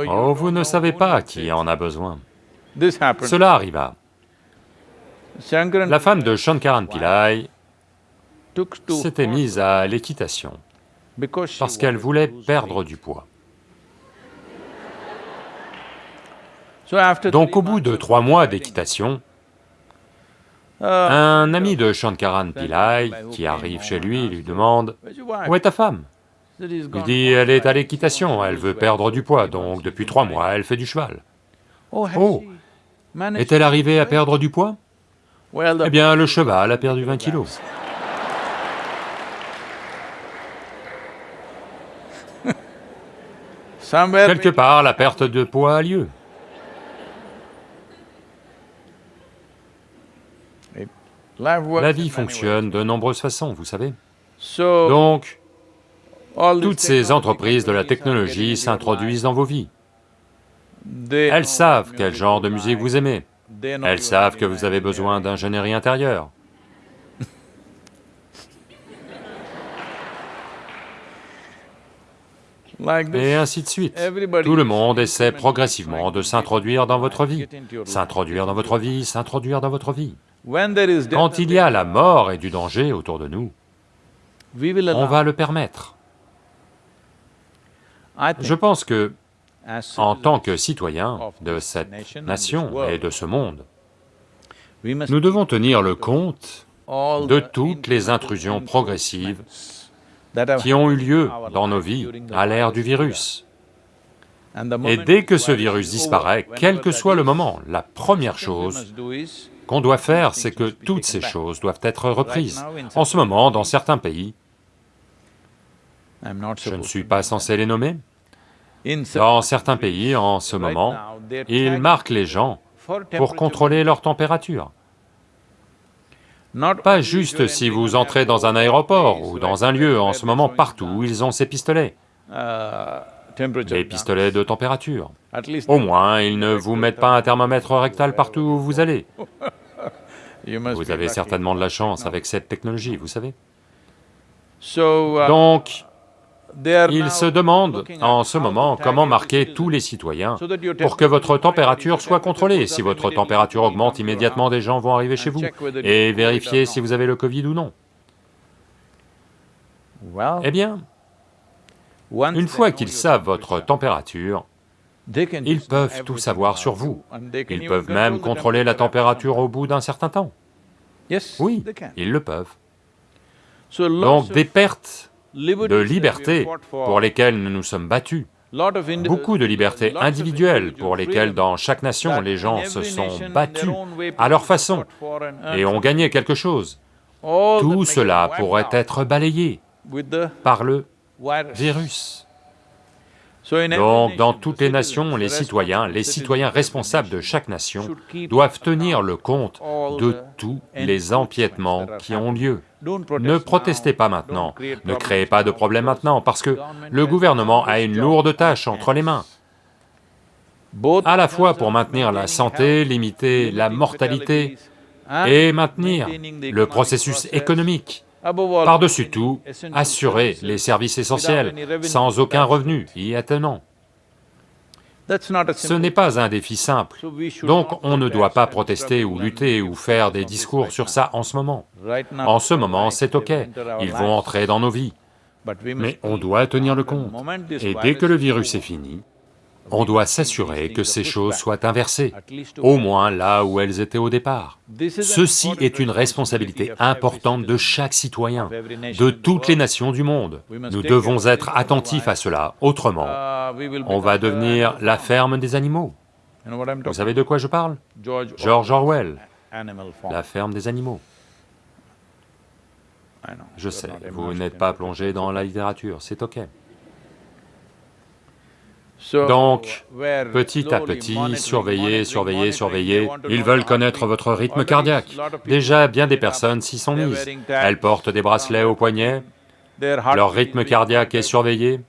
Oh, vous ne savez pas qui en a besoin. Cela arriva. La femme de Shankaran Pillai s'était mise à l'équitation parce qu'elle voulait perdre du poids. Donc au bout de trois mois d'équitation, un ami de Shankaran Pillai qui arrive chez lui lui demande « Où est ta femme ?» Il dit, elle est à l'équitation, elle veut perdre du poids, donc depuis trois mois, elle fait du cheval. Oh Est-elle arrivée à perdre du poids? Eh bien, le cheval a perdu 20 kilos. Quelque part, la perte de poids a lieu. La vie fonctionne de nombreuses façons, vous savez. Donc, toutes ces entreprises de la technologie s'introduisent dans vos vies. Elles savent quel genre de musique vous aimez. Elles savent que vous avez besoin d'ingénierie intérieure. Et ainsi de suite. Tout le monde essaie progressivement de s'introduire dans votre vie, s'introduire dans votre vie, s'introduire dans votre vie. Quand il y a la mort et du danger autour de nous, on va le permettre. Je pense que, en tant que citoyens de cette nation et de ce monde, nous devons tenir le compte de toutes les intrusions progressives qui ont eu lieu dans nos vies à l'ère du virus. Et dès que ce virus disparaît, quel que soit le moment, la première chose qu'on doit faire, c'est que toutes ces choses doivent être reprises. En ce moment, dans certains pays, je ne suis pas censé les nommer, dans certains pays, en ce moment, ils marquent les gens pour contrôler leur température. Pas juste si vous entrez dans un aéroport ou dans un lieu, en ce moment, partout, ils ont ces pistolets. Des pistolets de température. Au moins, ils ne vous mettent pas un thermomètre rectal partout où vous allez. Vous avez certainement de la chance avec cette technologie, vous savez. Donc, ils se demandent en ce moment comment marquer tous les citoyens pour que votre température soit contrôlée. Si votre température augmente, immédiatement des gens vont arriver chez vous et vérifier si vous avez le Covid ou non. Eh bien, une fois qu'ils savent votre température, ils peuvent tout savoir sur vous. Ils peuvent même contrôler la température au bout d'un certain temps. Oui, ils le peuvent. Donc des pertes de libertés pour lesquelles nous nous sommes battus, beaucoup de libertés individuelles pour lesquelles dans chaque nation les gens se sont battus à leur façon et ont gagné quelque chose. Tout cela pourrait être balayé par le virus. Donc, dans toutes les nations, les citoyens, les citoyens responsables de chaque nation doivent tenir le compte de tous les empiètements qui ont lieu. Ne protestez pas maintenant, ne créez pas de problème maintenant, parce que le gouvernement a une lourde tâche entre les mains, à la fois pour maintenir la santé, limiter la mortalité et maintenir le processus économique. Par-dessus tout, assurer les services essentiels, sans aucun revenu y attenant. Ce n'est pas un défi simple, donc on ne doit pas protester ou lutter ou faire des discours sur ça en ce moment. En ce moment, c'est ok, ils vont entrer dans nos vies, mais on doit tenir le compte. Et dès que le virus est fini, on doit s'assurer que ces choses soient inversées, au moins là où elles étaient au départ. Ceci est une responsabilité importante de chaque citoyen, de toutes les nations du monde. Nous devons être attentifs à cela, autrement, on va devenir la ferme des animaux. Vous savez de quoi je parle? George Orwell, la ferme des animaux. Je sais, vous n'êtes pas plongé dans la littérature, c'est ok. Donc, petit à petit, surveillez, surveillez, surveillez, ils veulent connaître votre rythme cardiaque. Déjà, bien des personnes s'y sont mises. Elles portent des bracelets au poignet, leur rythme cardiaque est surveillé.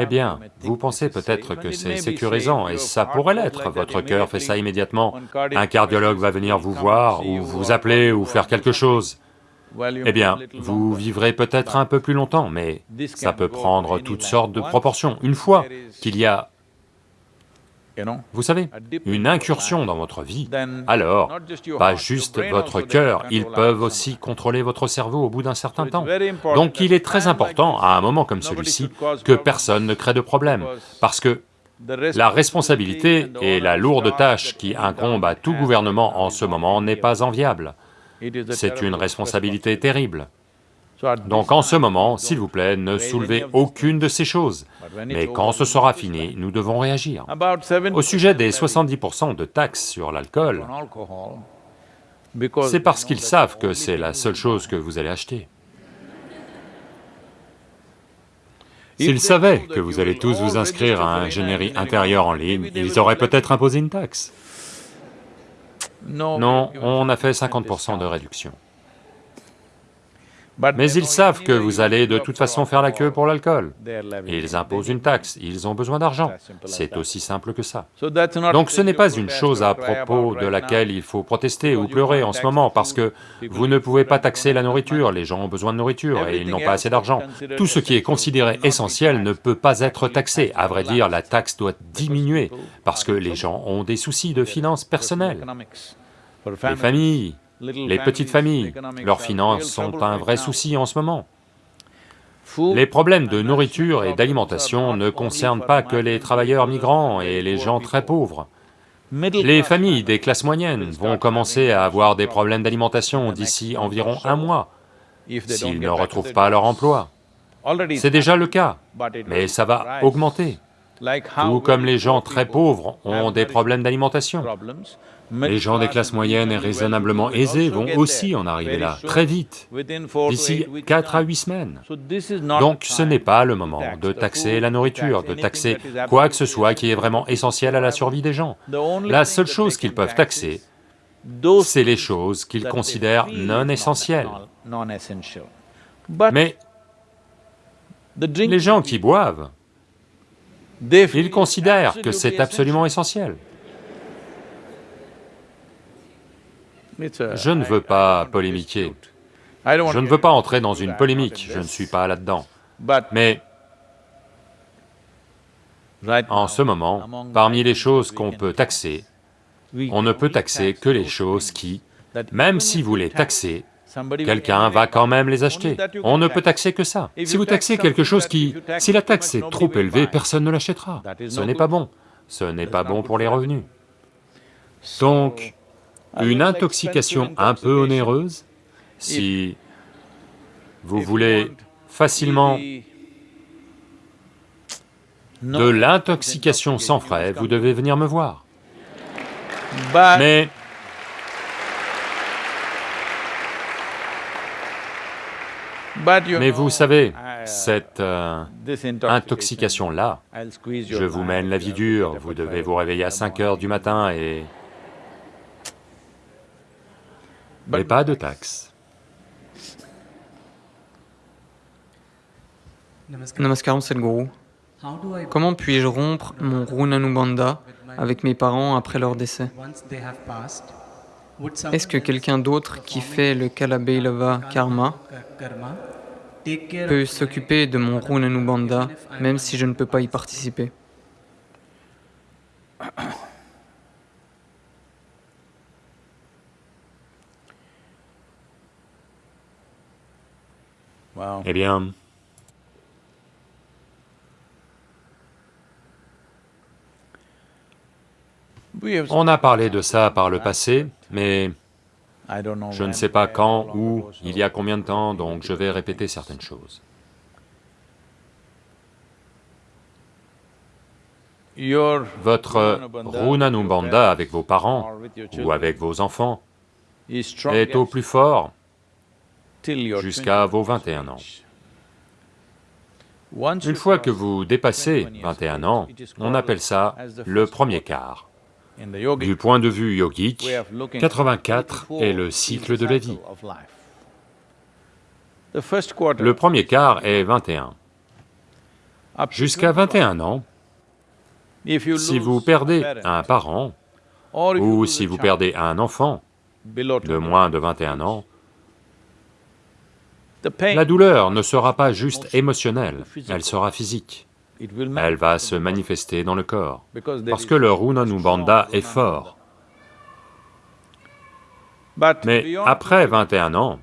Eh bien, vous pensez peut-être que c'est sécurisant, et ça pourrait l'être, votre cœur fait ça immédiatement. Un cardiologue va venir vous voir, ou vous appeler, ou faire quelque chose. Eh bien, vous vivrez peut-être un peu plus longtemps, mais ça peut prendre toutes sortes de proportions. Une fois qu'il y a, vous savez, une incursion dans votre vie, alors, pas juste votre cœur, ils peuvent aussi contrôler votre cerveau au bout d'un certain temps. Donc il est très important, à un moment comme celui-ci, que personne ne crée de problème, parce que la responsabilité et la lourde tâche qui incombe à tout gouvernement en ce moment n'est pas enviable. C'est une responsabilité terrible. Donc en ce moment, s'il vous plaît, ne soulevez aucune de ces choses. Mais quand ce sera fini, nous devons réagir. Au sujet des 70% de taxes sur l'alcool, c'est parce qu'ils savent que c'est la seule chose que vous allez acheter. S'ils savaient que vous allez tous vous inscrire à ingénierie intérieure en ligne, ils auraient peut-être imposé une taxe. Non, on a fait 50% de réduction. Mais ils savent que vous allez de toute façon faire la queue pour l'alcool. Ils imposent une taxe, ils ont besoin d'argent. C'est aussi simple que ça. Donc ce n'est pas une chose à propos de laquelle il faut protester ou pleurer en ce moment, parce que vous ne pouvez pas taxer la nourriture, les gens ont besoin de nourriture et ils n'ont pas assez d'argent. Tout ce qui est considéré essentiel ne peut pas être taxé. À vrai dire, la taxe doit diminuer, parce que les gens ont des soucis de finances personnelles. Les familles, les petites familles, leurs finances sont un vrai souci en ce moment. Les problèmes de nourriture et d'alimentation ne concernent pas que les travailleurs migrants et les gens très pauvres. Les familles des classes moyennes vont commencer à avoir des problèmes d'alimentation d'ici environ un mois, s'ils ne retrouvent pas leur emploi. C'est déjà le cas, mais ça va augmenter. Tout comme les gens très pauvres ont des problèmes d'alimentation. Les gens des classes moyennes et raisonnablement aisés vont aussi en arriver là, très vite, d'ici 4 à 8 semaines. Donc ce n'est pas le moment de taxer la nourriture, de taxer quoi que ce soit qui est vraiment essentiel à la survie des gens. La seule chose qu'ils peuvent taxer, c'est les choses qu'ils considèrent non essentielles. Mais les gens qui boivent, ils considèrent que c'est absolument essentiel. Je ne veux pas polémiquer, je ne veux pas entrer dans une polémique, je ne suis pas là-dedans. Mais en ce moment, parmi les choses qu'on peut taxer, on ne peut taxer que les choses qui, même si vous les taxez, quelqu'un va quand même les acheter. On ne peut taxer que ça. Si vous taxez quelque chose qui... Si la taxe est trop élevée, personne ne l'achètera. Ce n'est pas bon. Ce n'est pas bon pour les revenus. Donc, une intoxication un peu onéreuse, si vous voulez facilement de l'intoxication sans frais, vous devez venir me voir. Mais Mais vous savez, cette euh, intoxication-là, je vous mène la vie dure, vous devez vous réveiller à 5 heures du matin et mais pas de taxes. Namaskaram Sadhguru. Comment puis-je rompre mon Runanubandha avec mes parents après leur décès? Est-ce que quelqu'un d'autre qui fait le Kalabhailava karma peut s'occuper de mon Runanubandha même si je ne peux pas y participer? Eh bien, on a parlé de ça par le passé, mais je ne sais pas quand, où, il y a combien de temps, donc je vais répéter certaines choses. Votre Runanubandha avec vos parents ou avec vos enfants est au plus fort jusqu'à vos 21 ans. Une fois que vous dépassez 21 ans, on appelle ça le premier quart. Du point de vue yogique, 84 est le cycle de la vie. Le premier quart est 21. Jusqu'à 21 ans, si vous perdez un parent, ou si vous perdez un enfant de moins de 21 ans, la douleur ne sera pas juste émotionnelle, elle sera physique. Elle va se manifester dans le corps, parce que le Runanubandha est fort. Mais après 21 ans,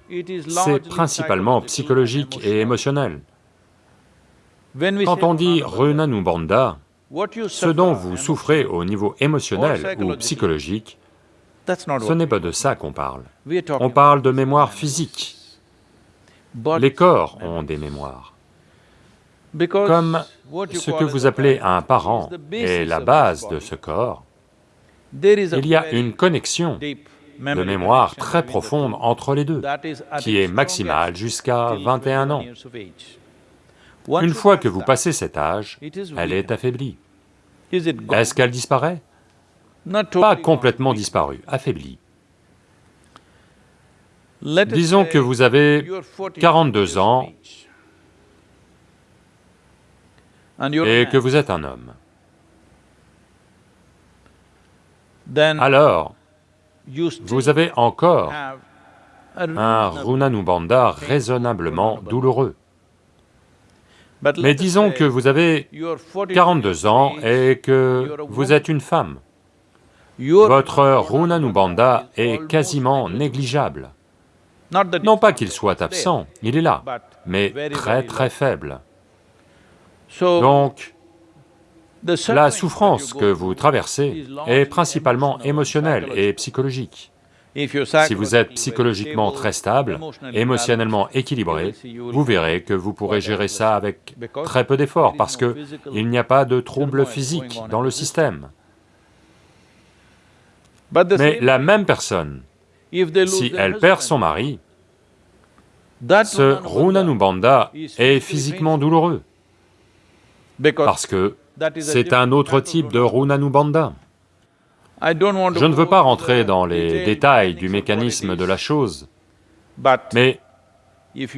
c'est principalement psychologique et émotionnel. Quand on dit Runanubandha, ce dont vous souffrez au niveau émotionnel ou psychologique, ce n'est pas de ça qu'on parle. On parle de mémoire physique. Les corps ont des mémoires. Comme ce que vous appelez un parent est la base de ce corps, il y a une connexion de mémoire très profonde entre les deux, qui est maximale jusqu'à 21 ans. Une fois que vous passez cet âge, elle est affaiblie. Est-ce qu'elle disparaît? Pas complètement disparue, affaiblie. Disons que vous avez 42 ans et que vous êtes un homme. Alors, vous avez encore un Runanubandha raisonnablement douloureux. Mais disons que vous avez 42 ans et que vous êtes une femme. Votre Runanubandha est quasiment négligeable. Non pas qu'il soit absent, il est là, mais très très faible. Donc, la souffrance que vous traversez est principalement émotionnelle et psychologique. Si vous êtes psychologiquement très stable, émotionnellement équilibré, vous verrez que vous pourrez gérer ça avec très peu d'efforts parce que il n'y a pas de trouble physique dans le système. Mais la même personne, si elle perd son mari, ce Runanubandha est physiquement douloureux, parce que c'est un autre type de Runanubandha. Je ne veux pas rentrer dans les détails du mécanisme de la chose, mais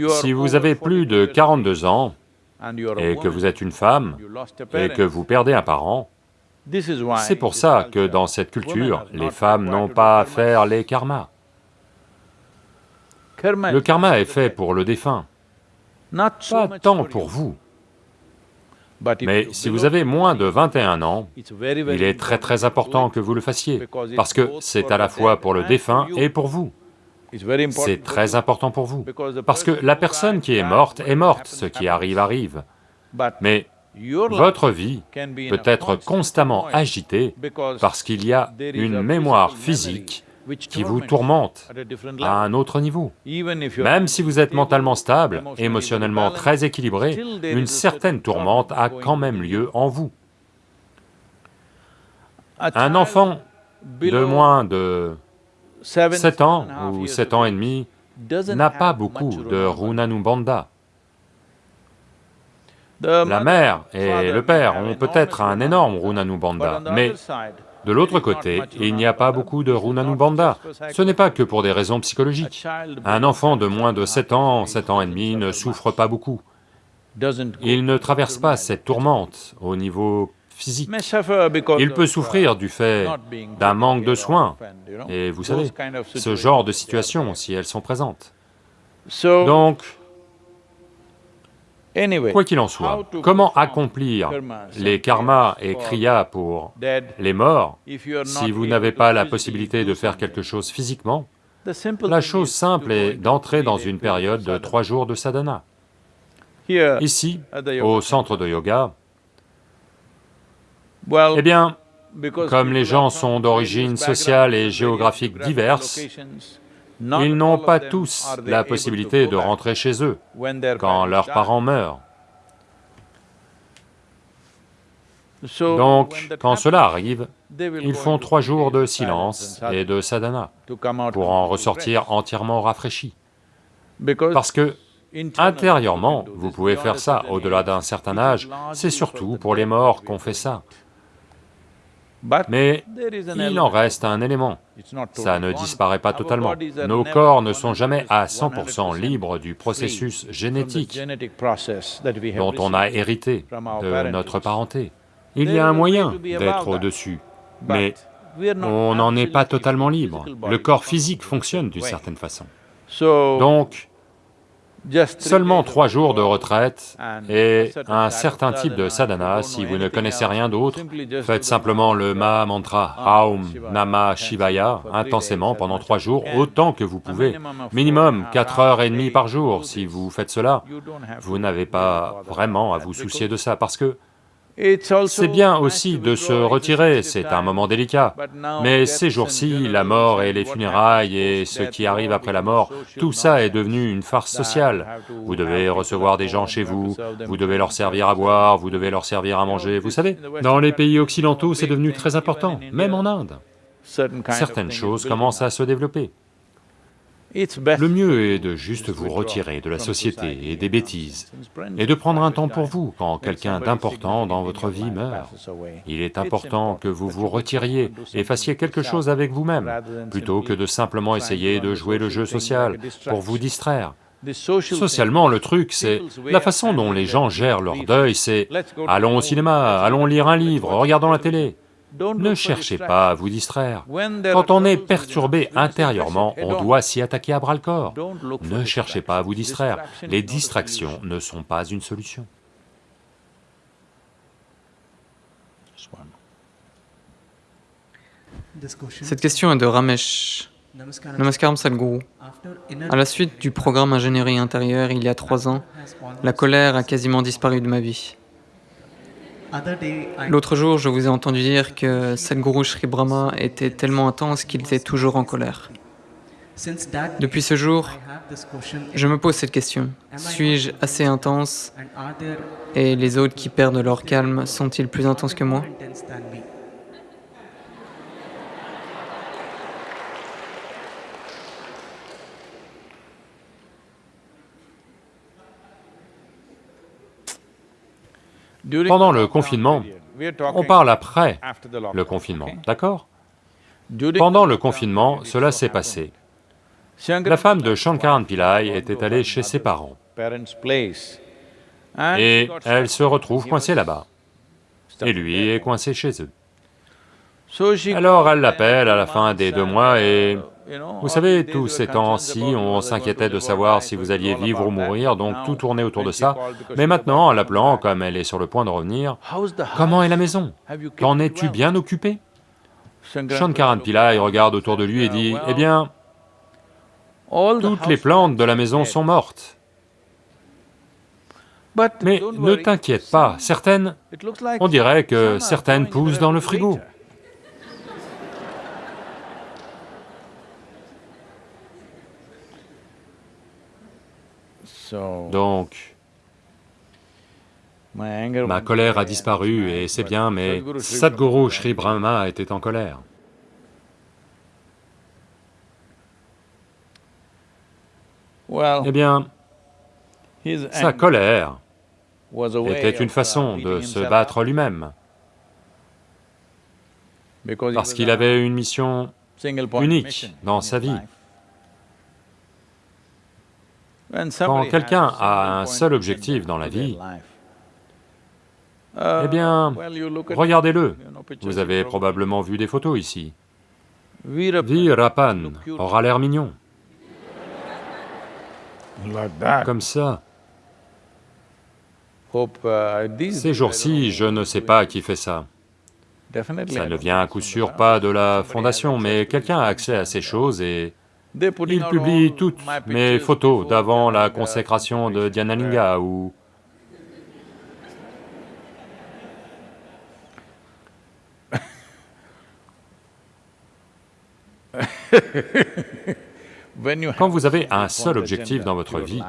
si vous avez plus de 42 ans et que vous êtes une femme et que vous perdez un parent, c'est pour ça que dans cette culture, les femmes n'ont pas à faire les karmas. Le karma est fait pour le défunt, pas tant pour vous. Mais si vous avez moins de 21 ans, il est très très important que vous le fassiez, parce que c'est à la fois pour le défunt et pour vous. C'est très important pour vous, parce que la personne qui est morte est morte, ce qui arrive arrive. Mais votre vie peut être constamment agitée parce qu'il y a une mémoire physique qui vous tourmente à un autre niveau. Même si vous êtes mentalement stable, émotionnellement très équilibré, une certaine tourmente a quand même lieu en vous. Un enfant de moins de 7 ans ou 7 ans et demi n'a pas beaucoup de Runanubandha. La mère et le père ont peut-être un énorme Runanubandha, mais de l'autre côté, il n'y a pas beaucoup de Runanubandha. Ce n'est pas que pour des raisons psychologiques. Un enfant de moins de 7 ans, 7 ans et demi ne souffre pas beaucoup. Il ne traverse pas cette tourmente au niveau physique. Il peut souffrir du fait d'un manque de soins, et vous savez, ce genre de situations, si elles sont présentes. Donc, Quoi qu'il en soit, comment accomplir les karmas et kriyas pour les morts si vous n'avez pas la possibilité de faire quelque chose physiquement La chose simple est d'entrer dans une période de trois jours de sadhana. Ici, au centre de yoga, eh bien, comme les gens sont d'origine sociale et géographique diverses, ils n'ont pas tous la possibilité de rentrer chez eux quand leurs parents meurent. Donc, quand cela arrive, ils font trois jours de silence et de sadhana pour en ressortir entièrement rafraîchis. Parce que, intérieurement, vous pouvez faire ça au-delà d'un certain âge, c'est surtout pour les morts qu'on fait ça. Mais il en reste un élément, ça ne disparaît pas totalement. Nos corps ne sont jamais à 100% libres du processus génétique dont on a hérité de notre parenté. Il y a un moyen d'être au-dessus, mais on n'en est pas totalement libre. Le corps physique fonctionne d'une certaine façon. Donc, Seulement trois jours de retraite et un certain type de sadhana, si vous ne connaissez rien d'autre, faites simplement le Maha Mantra Aum Nama Shivaya intensément pendant trois jours, autant que vous pouvez. Minimum quatre heures et demie par jour, si vous faites cela, vous n'avez pas vraiment à vous soucier de ça, parce que c'est bien aussi de se retirer, c'est un moment délicat, mais ces jours-ci, la mort et les funérailles et ce qui arrive après la mort, tout ça est devenu une farce sociale. Vous devez recevoir des gens chez vous, vous devez leur servir à boire, vous devez leur servir à manger, vous savez, dans les pays occidentaux, c'est devenu très important, même en Inde. Certaines choses commencent à se développer. Le mieux est de juste vous retirer de la société et des bêtises, et de prendre un temps pour vous quand quelqu'un d'important dans votre vie meurt. Il est important que vous vous retiriez et fassiez quelque chose avec vous-même, plutôt que de simplement essayer de jouer le jeu social pour vous distraire. Socialement, le truc, c'est... La façon dont les gens gèrent leur deuil, c'est... Allons au cinéma, allons lire un livre, regardons la télé. Ne cherchez pas à vous distraire. Quand on est perturbé intérieurement, on doit s'y attaquer à bras-le-corps. Ne cherchez pas à vous distraire. Les distractions ne sont pas une solution. Cette question est de Ramesh. Namaskaram Sadhguru. À la suite du programme ingénierie intérieure il y a trois ans, la colère a quasiment disparu de ma vie. L'autre jour, je vous ai entendu dire que Sadhguru Sri Brahma était tellement intense qu'il était toujours en colère. Depuis ce jour, je me pose cette question. Suis-je assez intense? Et les autres qui perdent leur calme sont-ils plus intenses que moi? Pendant le confinement, on parle après le confinement, d'accord Pendant le confinement, cela s'est passé. La femme de Shankaran Pillai était allée chez ses parents. Et elle se retrouve coincée là-bas, et lui est coincé chez eux. Alors elle l'appelle à la fin des deux mois et vous savez, tous ces temps-ci, on s'inquiétait de savoir si vous alliez vivre ou mourir, donc tout tournait autour de ça. Mais maintenant, en l'appelant, comme elle est sur le point de revenir, comment est la maison? Qu'en es-tu bien occupé? Shankaran Pillai regarde autour de lui et dit, eh bien, toutes les plantes de la maison sont mortes. Mais ne t'inquiète pas, certaines, on dirait que certaines poussent dans le frigo. Donc, ma colère a disparu et c'est bien, mais Sadhguru Sri Brahma était en colère. Eh bien, sa colère était une façon de se battre lui-même, parce qu'il avait une mission unique dans sa vie. Quand quelqu'un a un seul objectif dans la vie, eh bien, regardez-le, vous avez probablement vu des photos ici. Virapan aura l'air mignon. Comme ça. Ces jours-ci, je ne sais pas qui fait ça. Ça ne vient à coup sûr pas de la fondation, mais quelqu'un a accès à ces choses et il publie toutes mes photos d'avant la consécration de Dhyanalinga ou... Quand vous avez un seul objectif dans votre vie,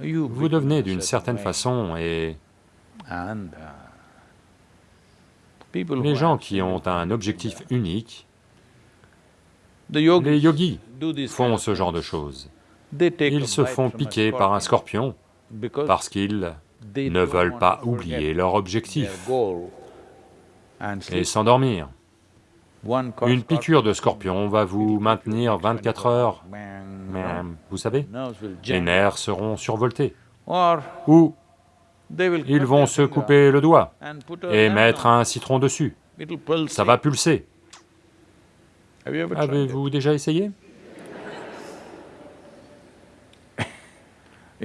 vous devenez d'une certaine façon et... Les gens qui ont un objectif unique les yogis font ce genre de choses. Ils se font piquer par un scorpion parce qu'ils ne veulent pas oublier leur objectif et s'endormir. Une piqûre de scorpion va vous maintenir 24 heures, vous savez, les nerfs seront survoltés. Ou ils vont se couper le doigt et mettre un citron dessus, ça va pulser. Avez-vous déjà essayé?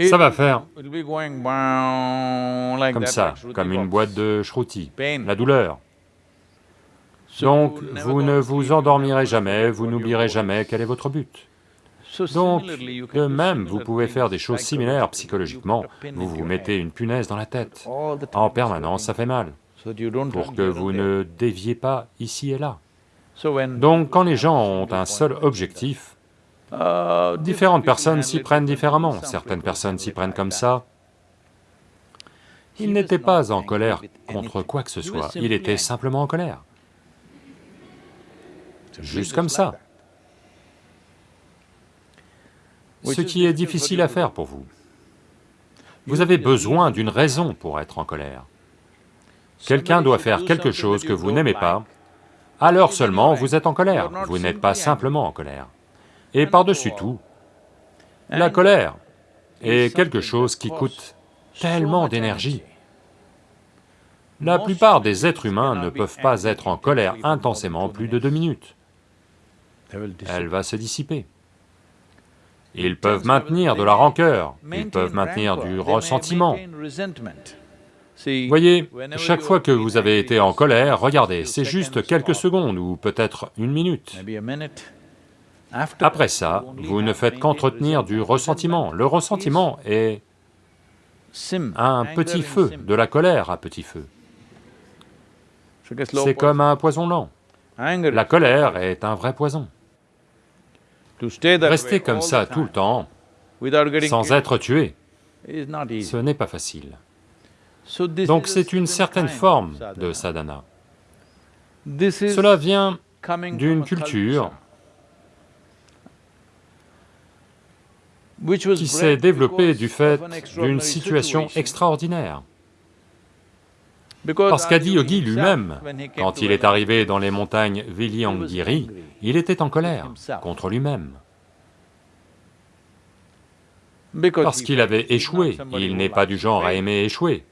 Ça va faire. comme ça, comme une boîte de shruti, la douleur. Donc, vous ne vous endormirez jamais, vous n'oublierez jamais quel est votre but. Donc, de même, vous pouvez faire des choses similaires psychologiquement, vous vous mettez une punaise dans la tête, en permanence ça fait mal, pour que vous ne déviez pas ici et là. Donc quand les gens ont un seul objectif, différentes personnes s'y prennent différemment, certaines personnes s'y prennent comme ça. Il n'était pas en colère contre quoi que ce soit, il était simplement en colère. Juste comme ça. ce qui est difficile à faire pour vous. Vous avez besoin d'une raison pour être en colère. Quelqu'un doit faire quelque chose que vous n'aimez pas, alors seulement vous êtes en colère, vous n'êtes pas simplement en colère. Et par-dessus tout, la colère est quelque chose qui coûte tellement d'énergie. La plupart des êtres humains ne peuvent pas être en colère intensément plus de deux minutes. Elle va se dissiper. Ils peuvent maintenir de la rancœur, ils peuvent maintenir du ressentiment. Voyez, chaque fois que vous avez été en colère, regardez, c'est juste quelques secondes ou peut-être une minute. Après ça, vous ne faites qu'entretenir du ressentiment. Le ressentiment est un petit feu, de la colère à petit feu. C'est comme un poison lent. La colère est un vrai poison. Rester comme ça tout le temps, sans être tué, ce n'est pas facile. Donc c'est une certaine forme de sadhana. Cela vient d'une culture qui s'est développée du fait d'une situation extraordinaire. Parce qu'Adi Yogi lui-même, quand il est arrivé dans les montagnes Vilyangiri, il était en colère contre lui-même. Parce qu'il avait échoué, il n'est pas du genre à aimer échouer,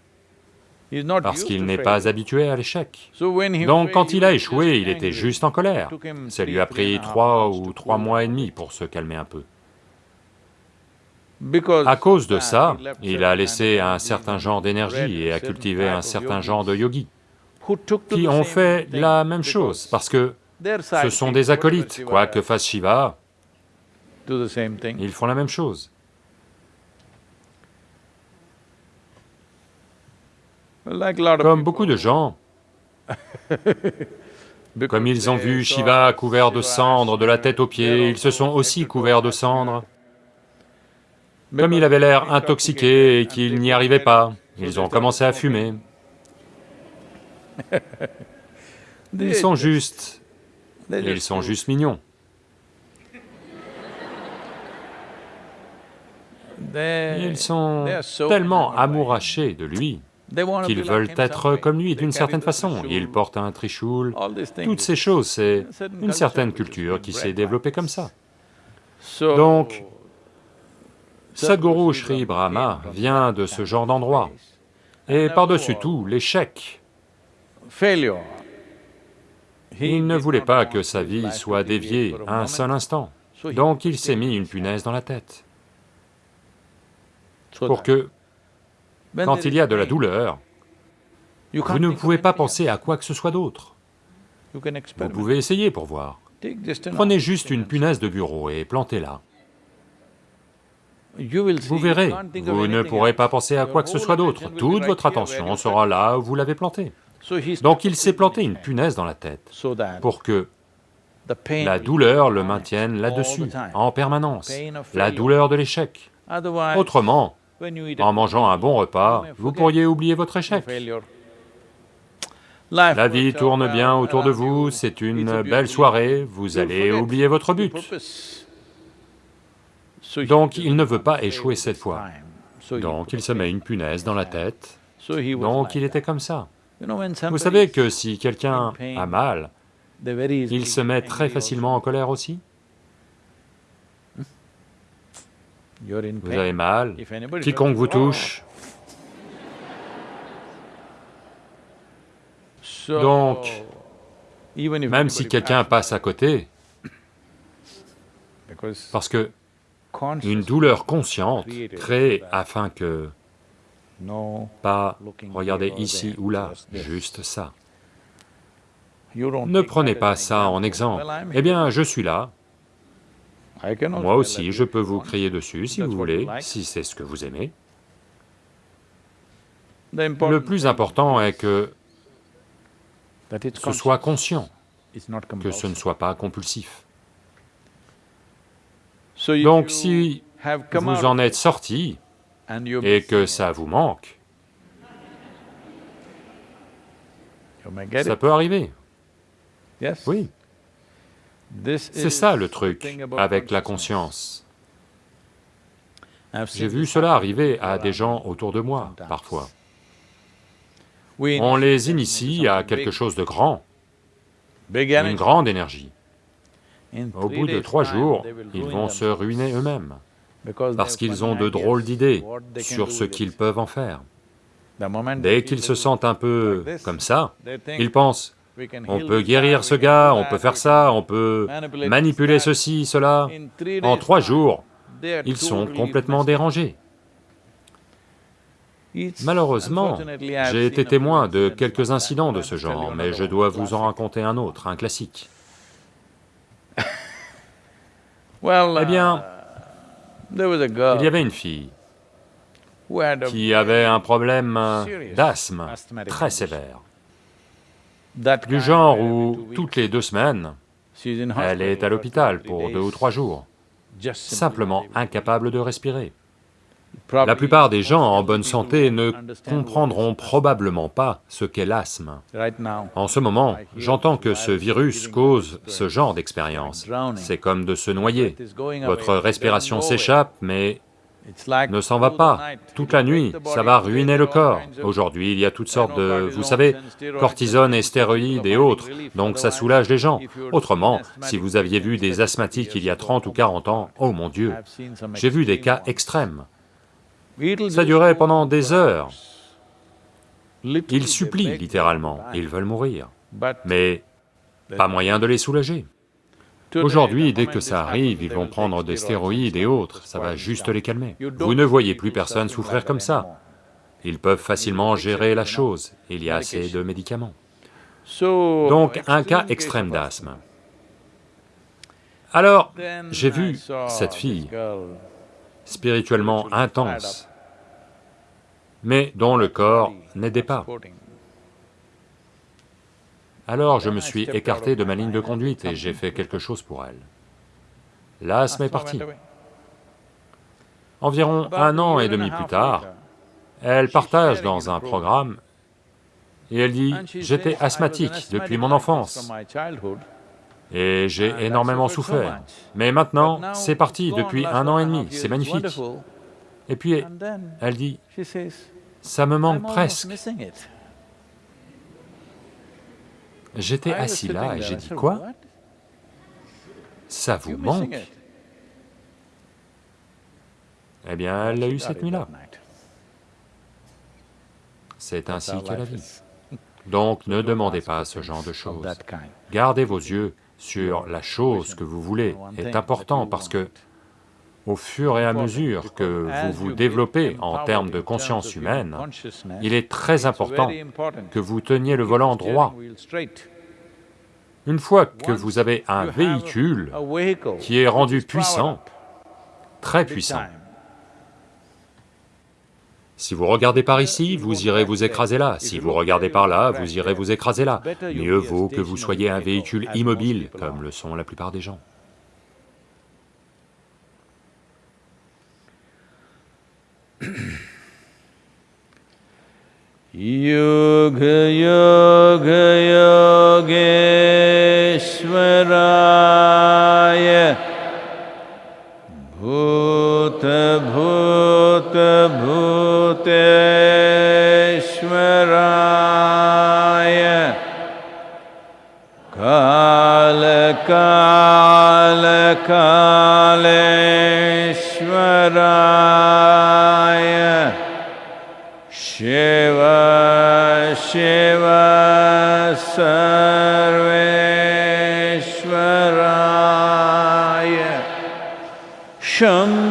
parce qu'il n'est pas habitué à l'échec. Donc quand il a échoué, il était juste en colère. Ça lui a pris trois ou trois mois et demi pour se calmer un peu. À cause de ça, il a laissé un certain genre d'énergie et a cultivé un certain genre de yogis qui ont fait la même chose, parce que ce sont des acolytes, quoi que fasse Shiva, ils font la même chose. Comme beaucoup de gens, comme ils ont vu Shiva couvert de cendres de la tête aux pieds, ils se sont aussi couverts de cendres. Comme il avait l'air intoxiqué et qu'il n'y arrivait pas, ils ont commencé à fumer. Ils sont juste... ils sont juste mignons. Ils sont tellement amourachés de lui qu'ils veulent être comme lui d'une certaine façon. Ils portent un trichoul, toutes ces choses, c'est une certaine culture qui s'est développée comme ça. Donc, Sadhguru Sri Brahma vient de ce genre d'endroit. Et par-dessus tout, l'échec. Il ne voulait pas que sa vie soit déviée un seul instant, donc il s'est mis une punaise dans la tête. Pour que, quand il y a de la douleur, vous ne pouvez pas penser à quoi que ce soit d'autre. Vous pouvez essayer pour voir. Prenez juste une punaise de bureau et plantez-la. Vous verrez, vous ne pourrez pas penser à quoi que ce soit d'autre, toute votre attention sera là où vous l'avez planté. Donc il s'est planté une punaise dans la tête pour que la douleur le maintienne là-dessus, en permanence, la douleur de l'échec. Autrement, en mangeant un bon repas, vous pourriez oublier votre échec. La vie tourne bien autour de vous, c'est une belle soirée, vous allez oublier votre but. Donc il ne veut pas échouer cette fois. Donc il se met une punaise dans la tête, donc il était comme ça. Vous savez que si quelqu'un a mal, il se met très facilement en colère aussi? Vous avez mal, quiconque vous touche. Donc, même si quelqu'un passe à côté, parce que une douleur consciente créée afin que, pas regardez ici ou là, juste ça. Ne prenez pas ça en exemple. Eh bien, je suis là. Moi aussi, je peux vous crier dessus si vous voulez, si c'est ce que vous aimez. Le plus important est que ce soit conscient, que ce ne soit pas compulsif. Donc si vous en êtes sorti et que ça vous manque, ça peut arriver. Oui. C'est ça le truc avec la conscience. J'ai vu cela arriver à des gens autour de moi, parfois. On les initie à quelque chose de grand, une grande énergie. Au bout de trois jours, ils vont se ruiner eux-mêmes, parce qu'ils ont de drôles d'idées sur ce qu'ils peuvent en faire. Dès qu'ils se sentent un peu comme ça, ils pensent, on peut guérir ce gars, on peut faire ça, on peut manipuler ceci, cela. En trois jours, ils sont complètement dérangés. Malheureusement, j'ai été témoin de quelques incidents de ce genre, mais je dois vous en raconter un autre, un classique. Eh bien, il y avait une fille qui avait un problème d'asthme très sévère, du genre où toutes les deux semaines, elle est à l'hôpital pour deux ou trois jours, simplement incapable de respirer. La plupart des gens en bonne santé ne comprendront probablement pas ce qu'est l'asthme. En ce moment, j'entends que ce virus cause ce genre d'expérience. C'est comme de se noyer. Votre respiration s'échappe, mais ne s'en va pas. Toute la nuit, ça va ruiner le corps. Aujourd'hui, il y a toutes sortes de... vous savez, cortisone et stéroïdes et autres, donc ça soulage les gens. Autrement, si vous aviez vu des asthmatiques il y a 30 ou 40 ans, oh mon Dieu, j'ai vu des cas extrêmes. Ça durait pendant des heures. Ils supplient littéralement, ils veulent mourir, mais pas moyen de les soulager. Aujourd'hui, dès que ça arrive, ils vont prendre des stéroïdes et autres, ça va juste les calmer. Vous ne voyez plus personne souffrir comme ça. Ils peuvent facilement gérer la chose, il y a assez de médicaments. Donc, un cas extrême d'asthme. Alors, j'ai vu cette fille, spirituellement intense, mais dont le corps n'aidait pas. Alors je me suis écarté de ma ligne de conduite et j'ai fait quelque chose pour elle. L'asthme est parti. Environ un an et demi plus tard, elle partage dans un programme et elle dit, « J'étais asthmatique depuis mon enfance et j'ai énormément souffert, mais maintenant c'est parti depuis un an et demi, c'est magnifique. » Et puis elle dit, « Ça me manque presque. » J'étais assis là et j'ai dit, quoi? Ça vous manque? Eh bien, elle l'a eu cette nuit-là. C'est ainsi qu'elle la vie. Donc ne demandez pas ce genre de choses. Gardez vos yeux sur la chose que vous voulez. Est important parce que au fur et à mesure que vous vous développez en termes de conscience humaine, il est très important que vous teniez le volant droit. Une fois que vous avez un véhicule qui est rendu puissant, très puissant, si vous regardez par ici, vous irez vous écraser là, si vous regardez par là, vous irez vous écraser là. Mieux vaut que vous soyez un véhicule immobile, comme le sont la plupart des gens. योग योगयोगे स्वराय भूत भूत भूत स्वराय कालकालकालरा शिव शिव सर्वेश्वराय शम्